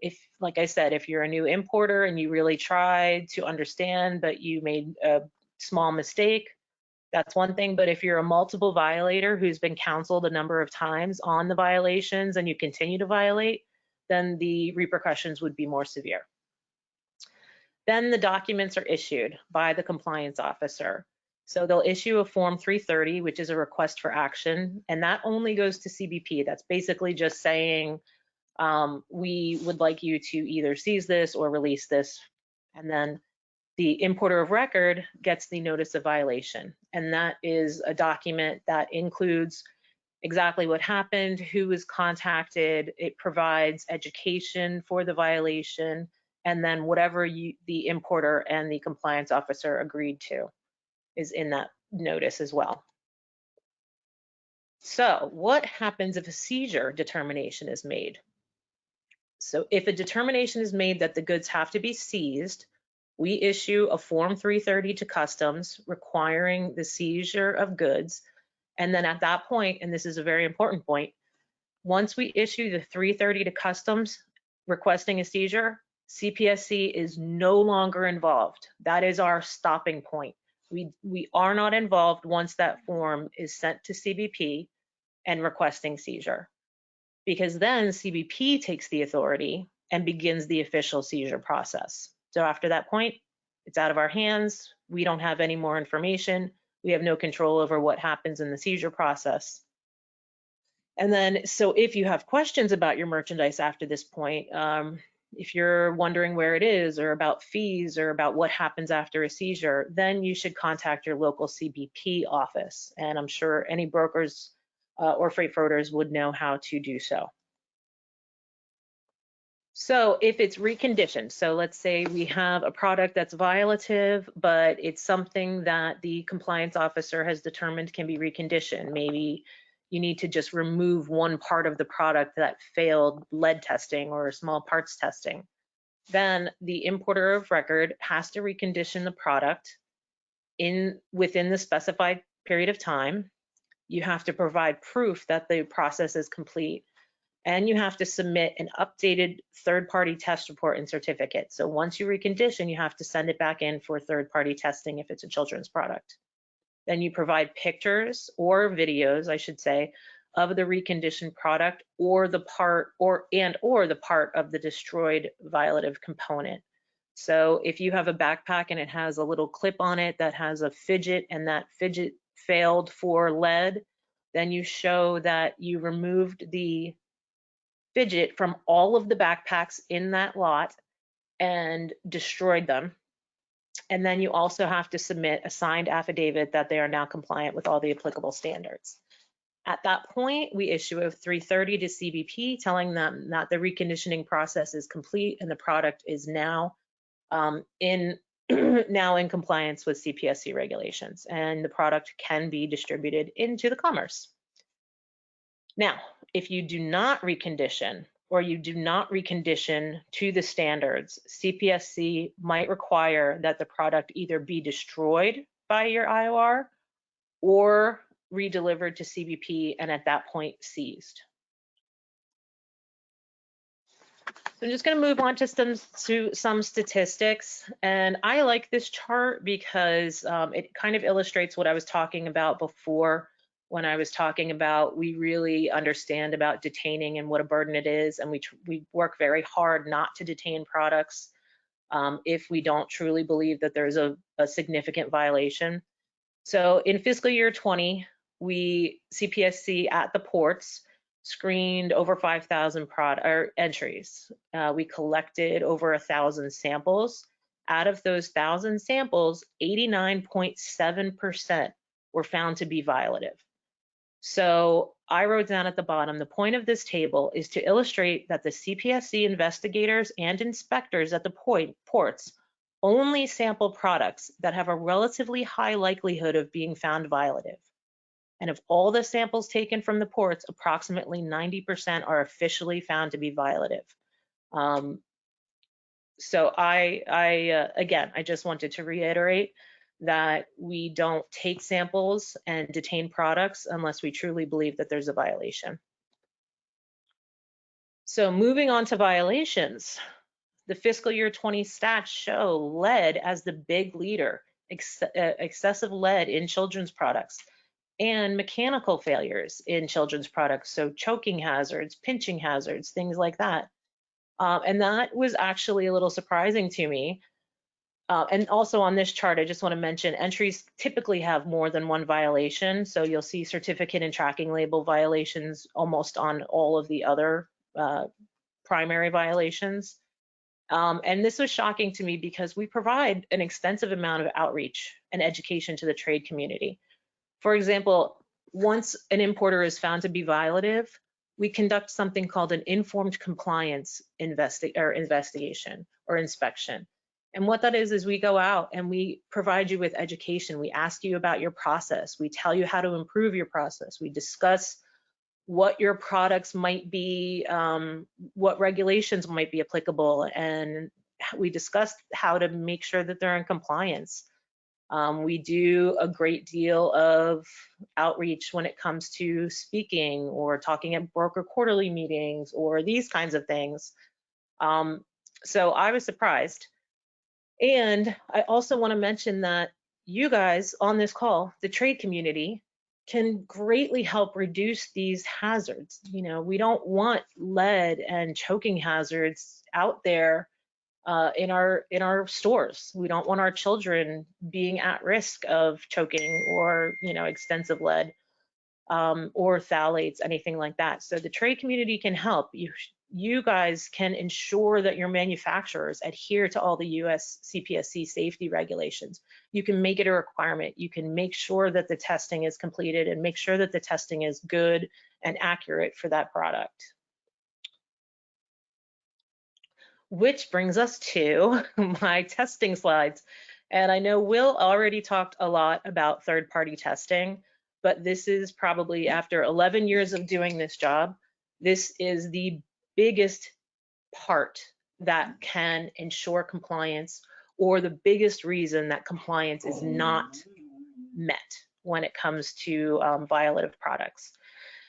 If, like I said, if you're a new importer and you really tried to understand, but you made a small mistake, that's one thing, but if you're a multiple violator who's been counseled a number of times on the violations and you continue to violate, then the repercussions would be more severe. Then the documents are issued by the compliance officer. So they'll issue a Form 330, which is a request for action, and that only goes to CBP. That's basically just saying, um, we would like you to either seize this or release this. And then the importer of record gets the notice of violation. And that is a document that includes exactly what happened, who was contacted, it provides education for the violation, and then whatever you, the importer and the compliance officer agreed to is in that notice as well. So what happens if a seizure determination is made? So if a determination is made that the goods have to be seized, we issue a Form 330 to Customs requiring the seizure of goods. And then at that point, and this is a very important point, once we issue the 330 to Customs requesting a seizure, CPSC is no longer involved. That is our stopping point. We, we are not involved once that form is sent to CBP and requesting seizure. Because then CBP takes the authority and begins the official seizure process. So after that point, it's out of our hands. We don't have any more information. We have no control over what happens in the seizure process. And then, so if you have questions about your merchandise after this point, um, if you're wondering where it is or about fees or about what happens after a seizure, then you should contact your local CBP office. And I'm sure any brokers uh, or freight forwarders would know how to do so. So if it's reconditioned, so let's say we have a product that's violative, but it's something that the compliance officer has determined can be reconditioned. Maybe you need to just remove one part of the product that failed lead testing or small parts testing. Then the importer of record has to recondition the product in within the specified period of time. You have to provide proof that the process is complete and you have to submit an updated third-party test report and certificate. So once you recondition, you have to send it back in for third-party testing if it's a children's product. Then you provide pictures or videos, I should say, of the reconditioned product or the part or and or the part of the destroyed violative component. So if you have a backpack and it has a little clip on it that has a fidget and that fidget failed for lead, then you show that you removed the fidget from all of the backpacks in that lot and destroyed them. And then you also have to submit a signed affidavit that they are now compliant with all the applicable standards. At that point, we issue a 330 to CBP telling them that the reconditioning process is complete and the product is now um, in now in compliance with CPSC regulations and the product can be distributed into the commerce. Now, if you do not recondition or you do not recondition to the standards, CPSC might require that the product either be destroyed by your IOR or redelivered to CBP and at that point seized. So I'm just going to move on to some to some statistics, and I like this chart because um, it kind of illustrates what I was talking about before when I was talking about we really understand about detaining and what a burden it is, and we we work very hard not to detain products um, if we don't truly believe that there's a, a significant violation. So in fiscal year 20, we CPSC at the ports screened over 5,000 product entries. Uh, we collected over a thousand samples. Out of those thousand samples, 89.7% were found to be violative. So I wrote down at the bottom, the point of this table is to illustrate that the CPSC investigators and inspectors at the point, ports only sample products that have a relatively high likelihood of being found violative. And of all the samples taken from the ports, approximately 90% are officially found to be violative. Um, so I, I uh, again, I just wanted to reiterate that we don't take samples and detain products unless we truly believe that there's a violation. So moving on to violations, the fiscal year 20 stats show lead as the big leader, ex uh, excessive lead in children's products and mechanical failures in children's products. So choking hazards, pinching hazards, things like that. Um, and that was actually a little surprising to me uh, and also on this chart, I just want to mention entries typically have more than one violation. So you'll see certificate and tracking label violations almost on all of the other uh, primary violations. Um, and this was shocking to me because we provide an extensive amount of outreach and education to the trade community. For example, once an importer is found to be violative, we conduct something called an informed compliance investi or investigation or inspection. And what that is, is we go out and we provide you with education. We ask you about your process. We tell you how to improve your process. We discuss what your products might be, um, what regulations might be applicable, and we discuss how to make sure that they're in compliance. Um, we do a great deal of outreach when it comes to speaking or talking at broker quarterly meetings or these kinds of things. Um, so I was surprised and I also want to mention that you guys on this call, the trade community, can greatly help reduce these hazards. You know, we don't want lead and choking hazards out there uh, in our in our stores. We don't want our children being at risk of choking or you know extensive lead um, or phthalates, anything like that. So the trade community can help. You you guys can ensure that your manufacturers adhere to all the US CPSC safety regulations. You can make it a requirement. You can make sure that the testing is completed and make sure that the testing is good and accurate for that product. Which brings us to my testing slides. And I know Will already talked a lot about third-party testing, but this is probably after 11 years of doing this job, this is the biggest part that can ensure compliance or the biggest reason that compliance is not met when it comes to um, violative products.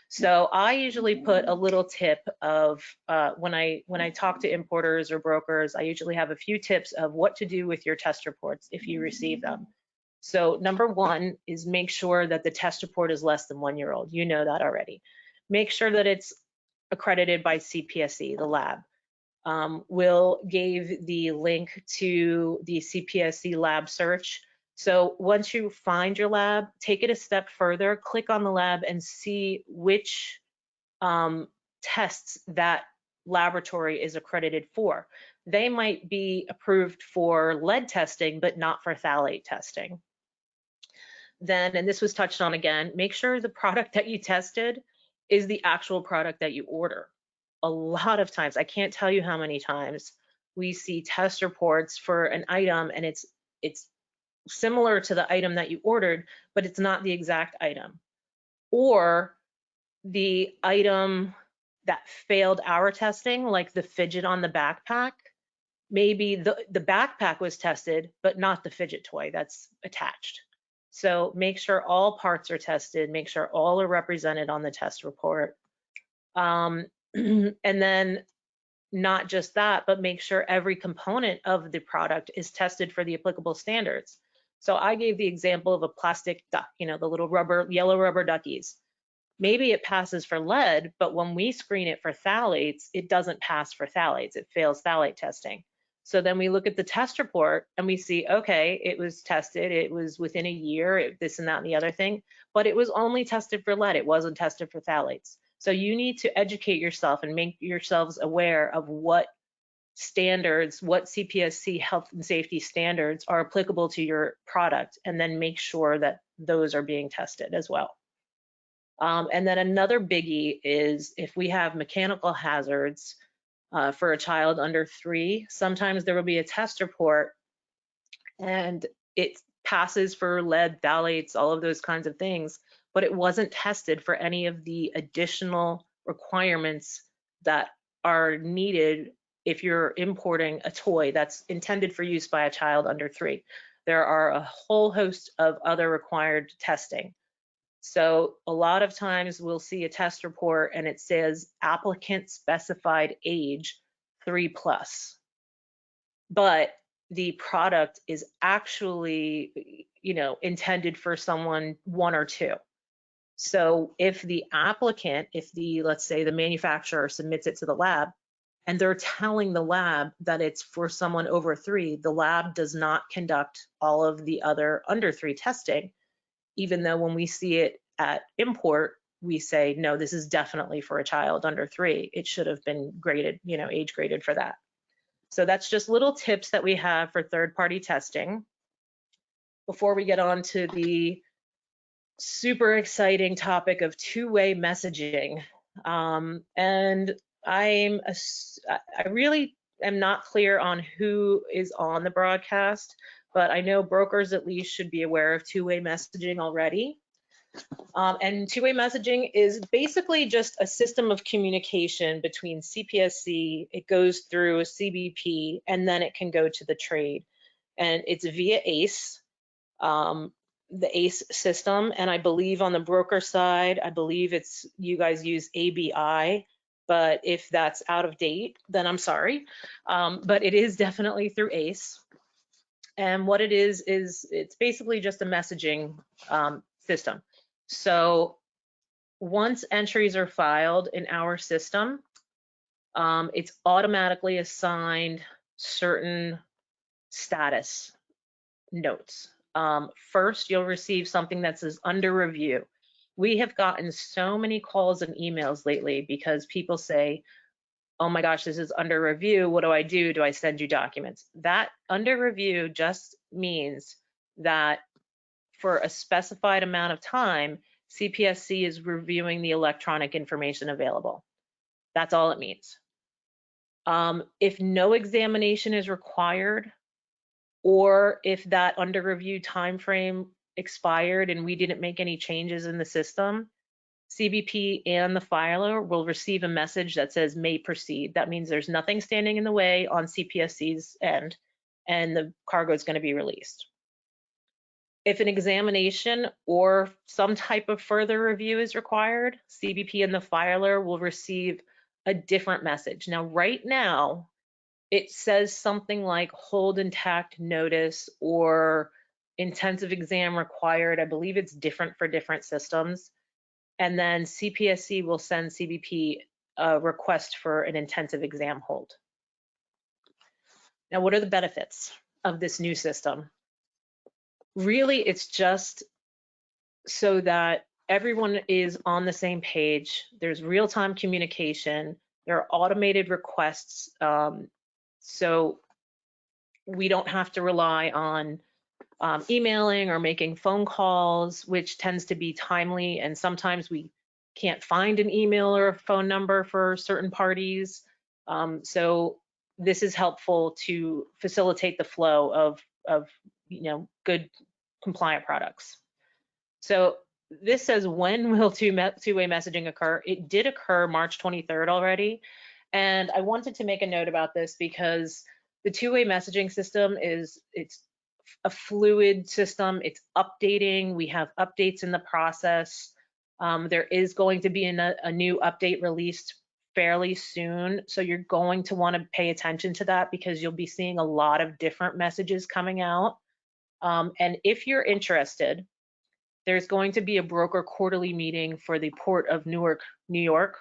So I usually put a little tip of uh, when I when I talk to importers or brokers, I usually have a few tips of what to do with your test reports if you receive them. So number one is make sure that the test report is less than one year old. You know that already. Make sure that it's accredited by CPSC, the lab. Um, Will gave the link to the CPSC lab search. So once you find your lab, take it a step further, click on the lab and see which um, tests that laboratory is accredited for. They might be approved for lead testing, but not for phthalate testing. Then, and this was touched on again, make sure the product that you tested is the actual product that you order. A lot of times, I can't tell you how many times we see test reports for an item and it's it's similar to the item that you ordered, but it's not the exact item. Or the item that failed our testing, like the fidget on the backpack, maybe the, the backpack was tested, but not the fidget toy that's attached. So make sure all parts are tested, make sure all are represented on the test report. Um, and then not just that, but make sure every component of the product is tested for the applicable standards. So I gave the example of a plastic duck, you know, the little rubber, yellow rubber duckies. Maybe it passes for lead, but when we screen it for phthalates, it doesn't pass for phthalates. It fails phthalate testing. So then we look at the test report and we see, okay, it was tested, it was within a year, it, this and that and the other thing, but it was only tested for lead, it wasn't tested for phthalates. So you need to educate yourself and make yourselves aware of what standards, what CPSC health and safety standards are applicable to your product, and then make sure that those are being tested as well. Um, and then another biggie is if we have mechanical hazards, uh, for a child under three. Sometimes there will be a test report and it passes for lead, phthalates, all of those kinds of things, but it wasn't tested for any of the additional requirements that are needed if you're importing a toy that's intended for use by a child under three. There are a whole host of other required testing. So a lot of times we'll see a test report and it says applicant specified age three plus, but the product is actually, you know, intended for someone one or two. So if the applicant, if the, let's say the manufacturer submits it to the lab and they're telling the lab that it's for someone over three, the lab does not conduct all of the other under three testing even though when we see it at import, we say, no, this is definitely for a child under three. It should have been graded, you know, age graded for that. So that's just little tips that we have for third-party testing. Before we get on to the super exciting topic of two-way messaging. Um, and I'm, a, I really am not clear on who is on the broadcast but I know brokers at least should be aware of two-way messaging already. Um, and two-way messaging is basically just a system of communication between CPSC, it goes through a CBP, and then it can go to the trade. And it's via ACE, um, the ACE system. And I believe on the broker side, I believe it's you guys use ABI, but if that's out of date, then I'm sorry. Um, but it is definitely through ACE. And what it is, is it's basically just a messaging um, system. So once entries are filed in our system, um, it's automatically assigned certain status notes. Um, first, you'll receive something that says under review. We have gotten so many calls and emails lately because people say, oh my gosh, this is under review. What do I do? Do I send you documents? That under review just means that for a specified amount of time, CPSC is reviewing the electronic information available. That's all it means. Um, if no examination is required, or if that under review timeframe expired and we didn't make any changes in the system, CBP and the filer will receive a message that says may proceed. That means there's nothing standing in the way on CPSC's end and the cargo is going to be released. If an examination or some type of further review is required, CBP and the filer will receive a different message. Now, right now, it says something like hold intact notice or intensive exam required. I believe it's different for different systems. And then CPSC will send CBP a request for an intensive exam hold. Now, what are the benefits of this new system? Really, it's just so that everyone is on the same page. There's real-time communication. There are automated requests. Um, so we don't have to rely on um, emailing or making phone calls, which tends to be timely. And sometimes we can't find an email or a phone number for certain parties. Um, so this is helpful to facilitate the flow of, of you know, good compliant products. So this says when will two-way two messaging occur? It did occur March 23rd already. And I wanted to make a note about this because the two-way messaging system is, it's a fluid system. It's updating. We have updates in the process. Um, there is going to be a, a new update released fairly soon. So you're going to want to pay attention to that because you'll be seeing a lot of different messages coming out. Um, and if you're interested, there's going to be a broker quarterly meeting for the Port of Newark, New York,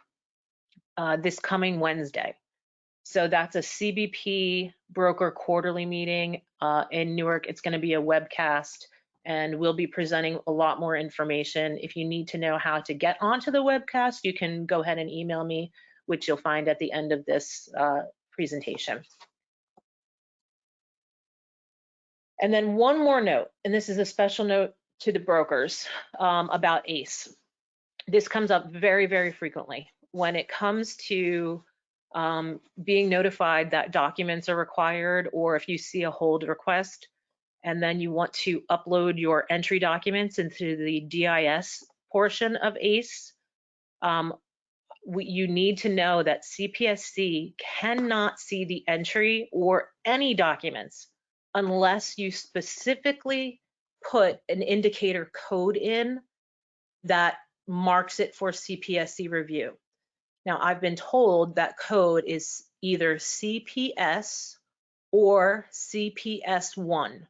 uh, this coming Wednesday. So that's a CBP broker quarterly meeting uh, in Newark. It's going to be a webcast and we'll be presenting a lot more information. If you need to know how to get onto the webcast, you can go ahead and email me, which you'll find at the end of this uh, presentation. And then one more note, and this is a special note to the brokers um, about ACE. This comes up very, very frequently when it comes to um, being notified that documents are required or if you see a hold request and then you want to upload your entry documents into the DIS portion of ACE, um, we, you need to know that CPSC cannot see the entry or any documents unless you specifically put an indicator code in that marks it for CPSC review. Now, I've been told that code is either CPS or CPS1.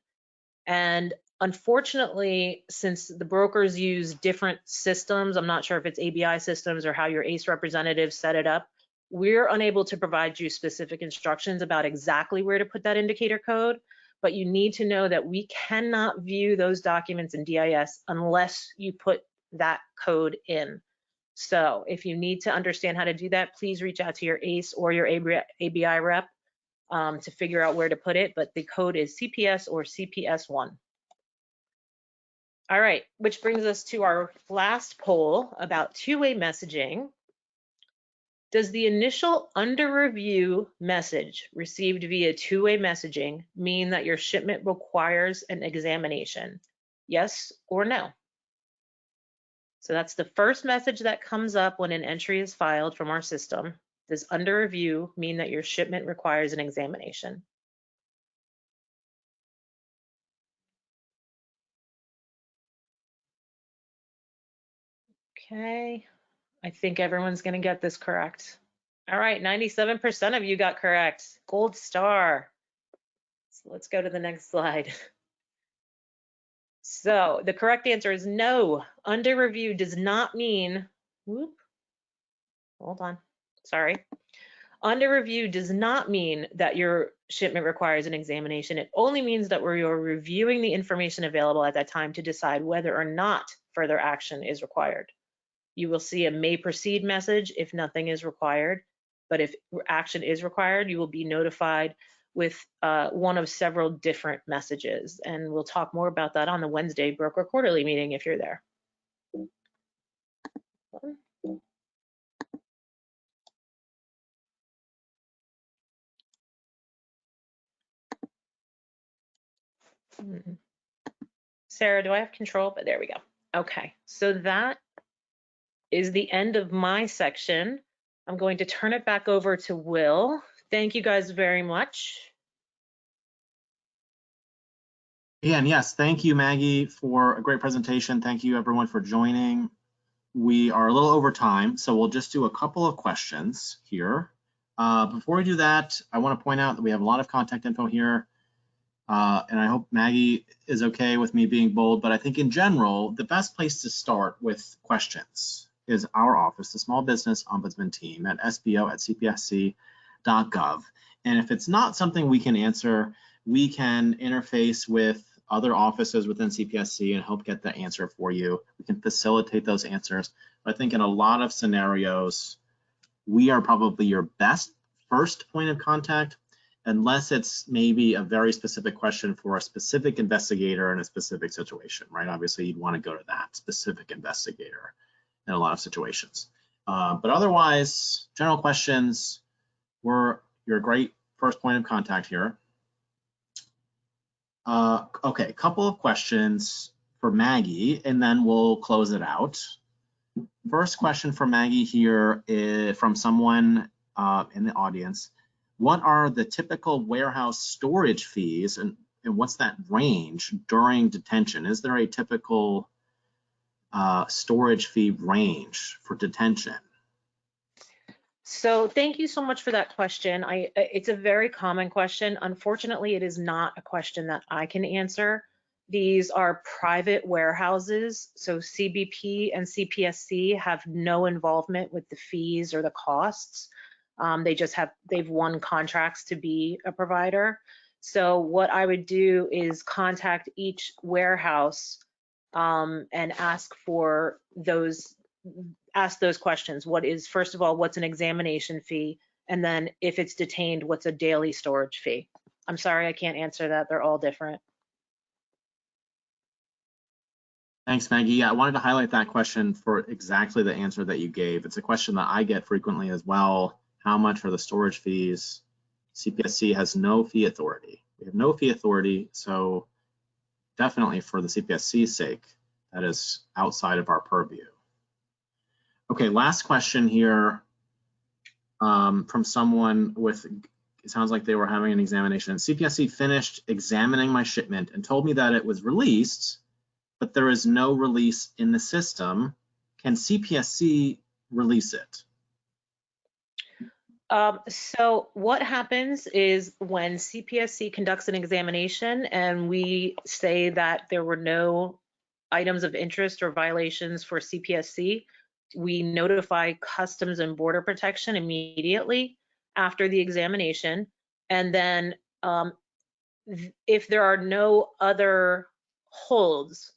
And unfortunately, since the brokers use different systems, I'm not sure if it's ABI systems or how your ACE representative set it up, we're unable to provide you specific instructions about exactly where to put that indicator code, but you need to know that we cannot view those documents in DIS unless you put that code in. So if you need to understand how to do that, please reach out to your ACE or your ABI rep um, to figure out where to put it, but the code is CPS or CPS1. All right, which brings us to our last poll about two-way messaging. Does the initial under review message received via two-way messaging mean that your shipment requires an examination? Yes or no? So that's the first message that comes up when an entry is filed from our system. Does under review mean that your shipment requires an examination? Okay, I think everyone's gonna get this correct. All right, 97% of you got correct. Gold star. So let's go to the next slide. So the correct answer is no. Under review does not mean, whoop, hold on, sorry. Under review does not mean that your shipment requires an examination. It only means that we're reviewing the information available at that time to decide whether or not further action is required. You will see a may proceed message if nothing is required. But if action is required, you will be notified with uh, one of several different messages. And we'll talk more about that on the Wednesday broker quarterly meeting if you're there. Hmm. Sarah, do I have control? But there we go. Okay, so that is the end of my section. I'm going to turn it back over to Will. Thank you guys very much. And yes, thank you, Maggie, for a great presentation. Thank you, everyone, for joining. We are a little over time, so we'll just do a couple of questions here. Uh, before we do that, I want to point out that we have a lot of contact info here. Uh, and I hope Maggie is okay with me being bold, but I think in general, the best place to start with questions is our office, the Small Business Ombudsman team at sbo at cpsc.gov. And if it's not something we can answer, we can interface with other offices within CPSC and help get the answer for you. We can facilitate those answers. I think in a lot of scenarios, we are probably your best first point of contact, unless it's maybe a very specific question for a specific investigator in a specific situation, right? Obviously, you'd want to go to that specific investigator in a lot of situations. Uh, but otherwise, general questions, we're your great first point of contact here. Uh, okay, a couple of questions for Maggie, and then we'll close it out. First question for Maggie here is from someone uh, in the audience. What are the typical warehouse storage fees and, and what's that range during detention? Is there a typical uh, storage fee range for detention? So thank you so much for that question. I, it's a very common question. Unfortunately, it is not a question that I can answer. These are private warehouses, so CBP and CPSC have no involvement with the fees or the costs. Um, they just have, they've won contracts to be a provider. So what I would do is contact each warehouse um, and ask for those ask those questions. What is, first of all, what's an examination fee? And then if it's detained, what's a daily storage fee? I'm sorry, I can't answer that. They're all different. Thanks, Maggie. Yeah, I wanted to highlight that question for exactly the answer that you gave. It's a question that I get frequently as well. How much are the storage fees? CPSC has no fee authority. We have no fee authority, so definitely for the CPSC's sake, that is outside of our purview. Okay, last question here um, from someone with, it sounds like they were having an examination. CPSC finished examining my shipment and told me that it was released, but there is no release in the system. Can CPSC release it? Um, so what happens is when CPSC conducts an examination and we say that there were no items of interest or violations for CPSC, we notify Customs and Border Protection immediately after the examination. And then um, if there are no other holds,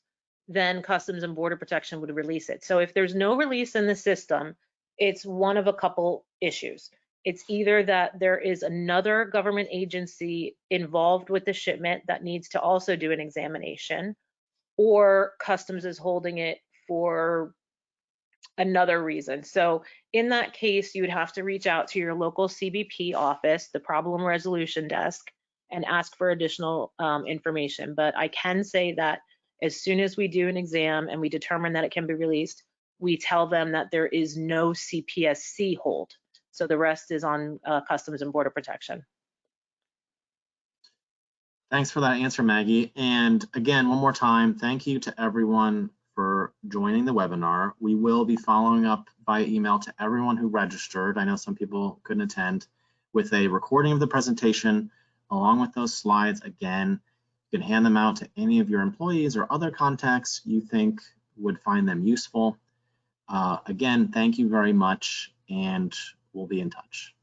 then Customs and Border Protection would release it. So if there's no release in the system, it's one of a couple issues. It's either that there is another government agency involved with the shipment that needs to also do an examination, or Customs is holding it for another reason. So in that case, you would have to reach out to your local CBP office, the problem resolution desk, and ask for additional um, information. But I can say that as soon as we do an exam and we determine that it can be released, we tell them that there is no CPSC hold. So the rest is on uh, Customs and Border Protection. Thanks for that answer, Maggie. And again, one more time, thank you to everyone for joining the webinar. We will be following up by email to everyone who registered. I know some people couldn't attend with a recording of the presentation along with those slides. Again, you can hand them out to any of your employees or other contacts you think would find them useful. Uh, again, thank you very much and we'll be in touch.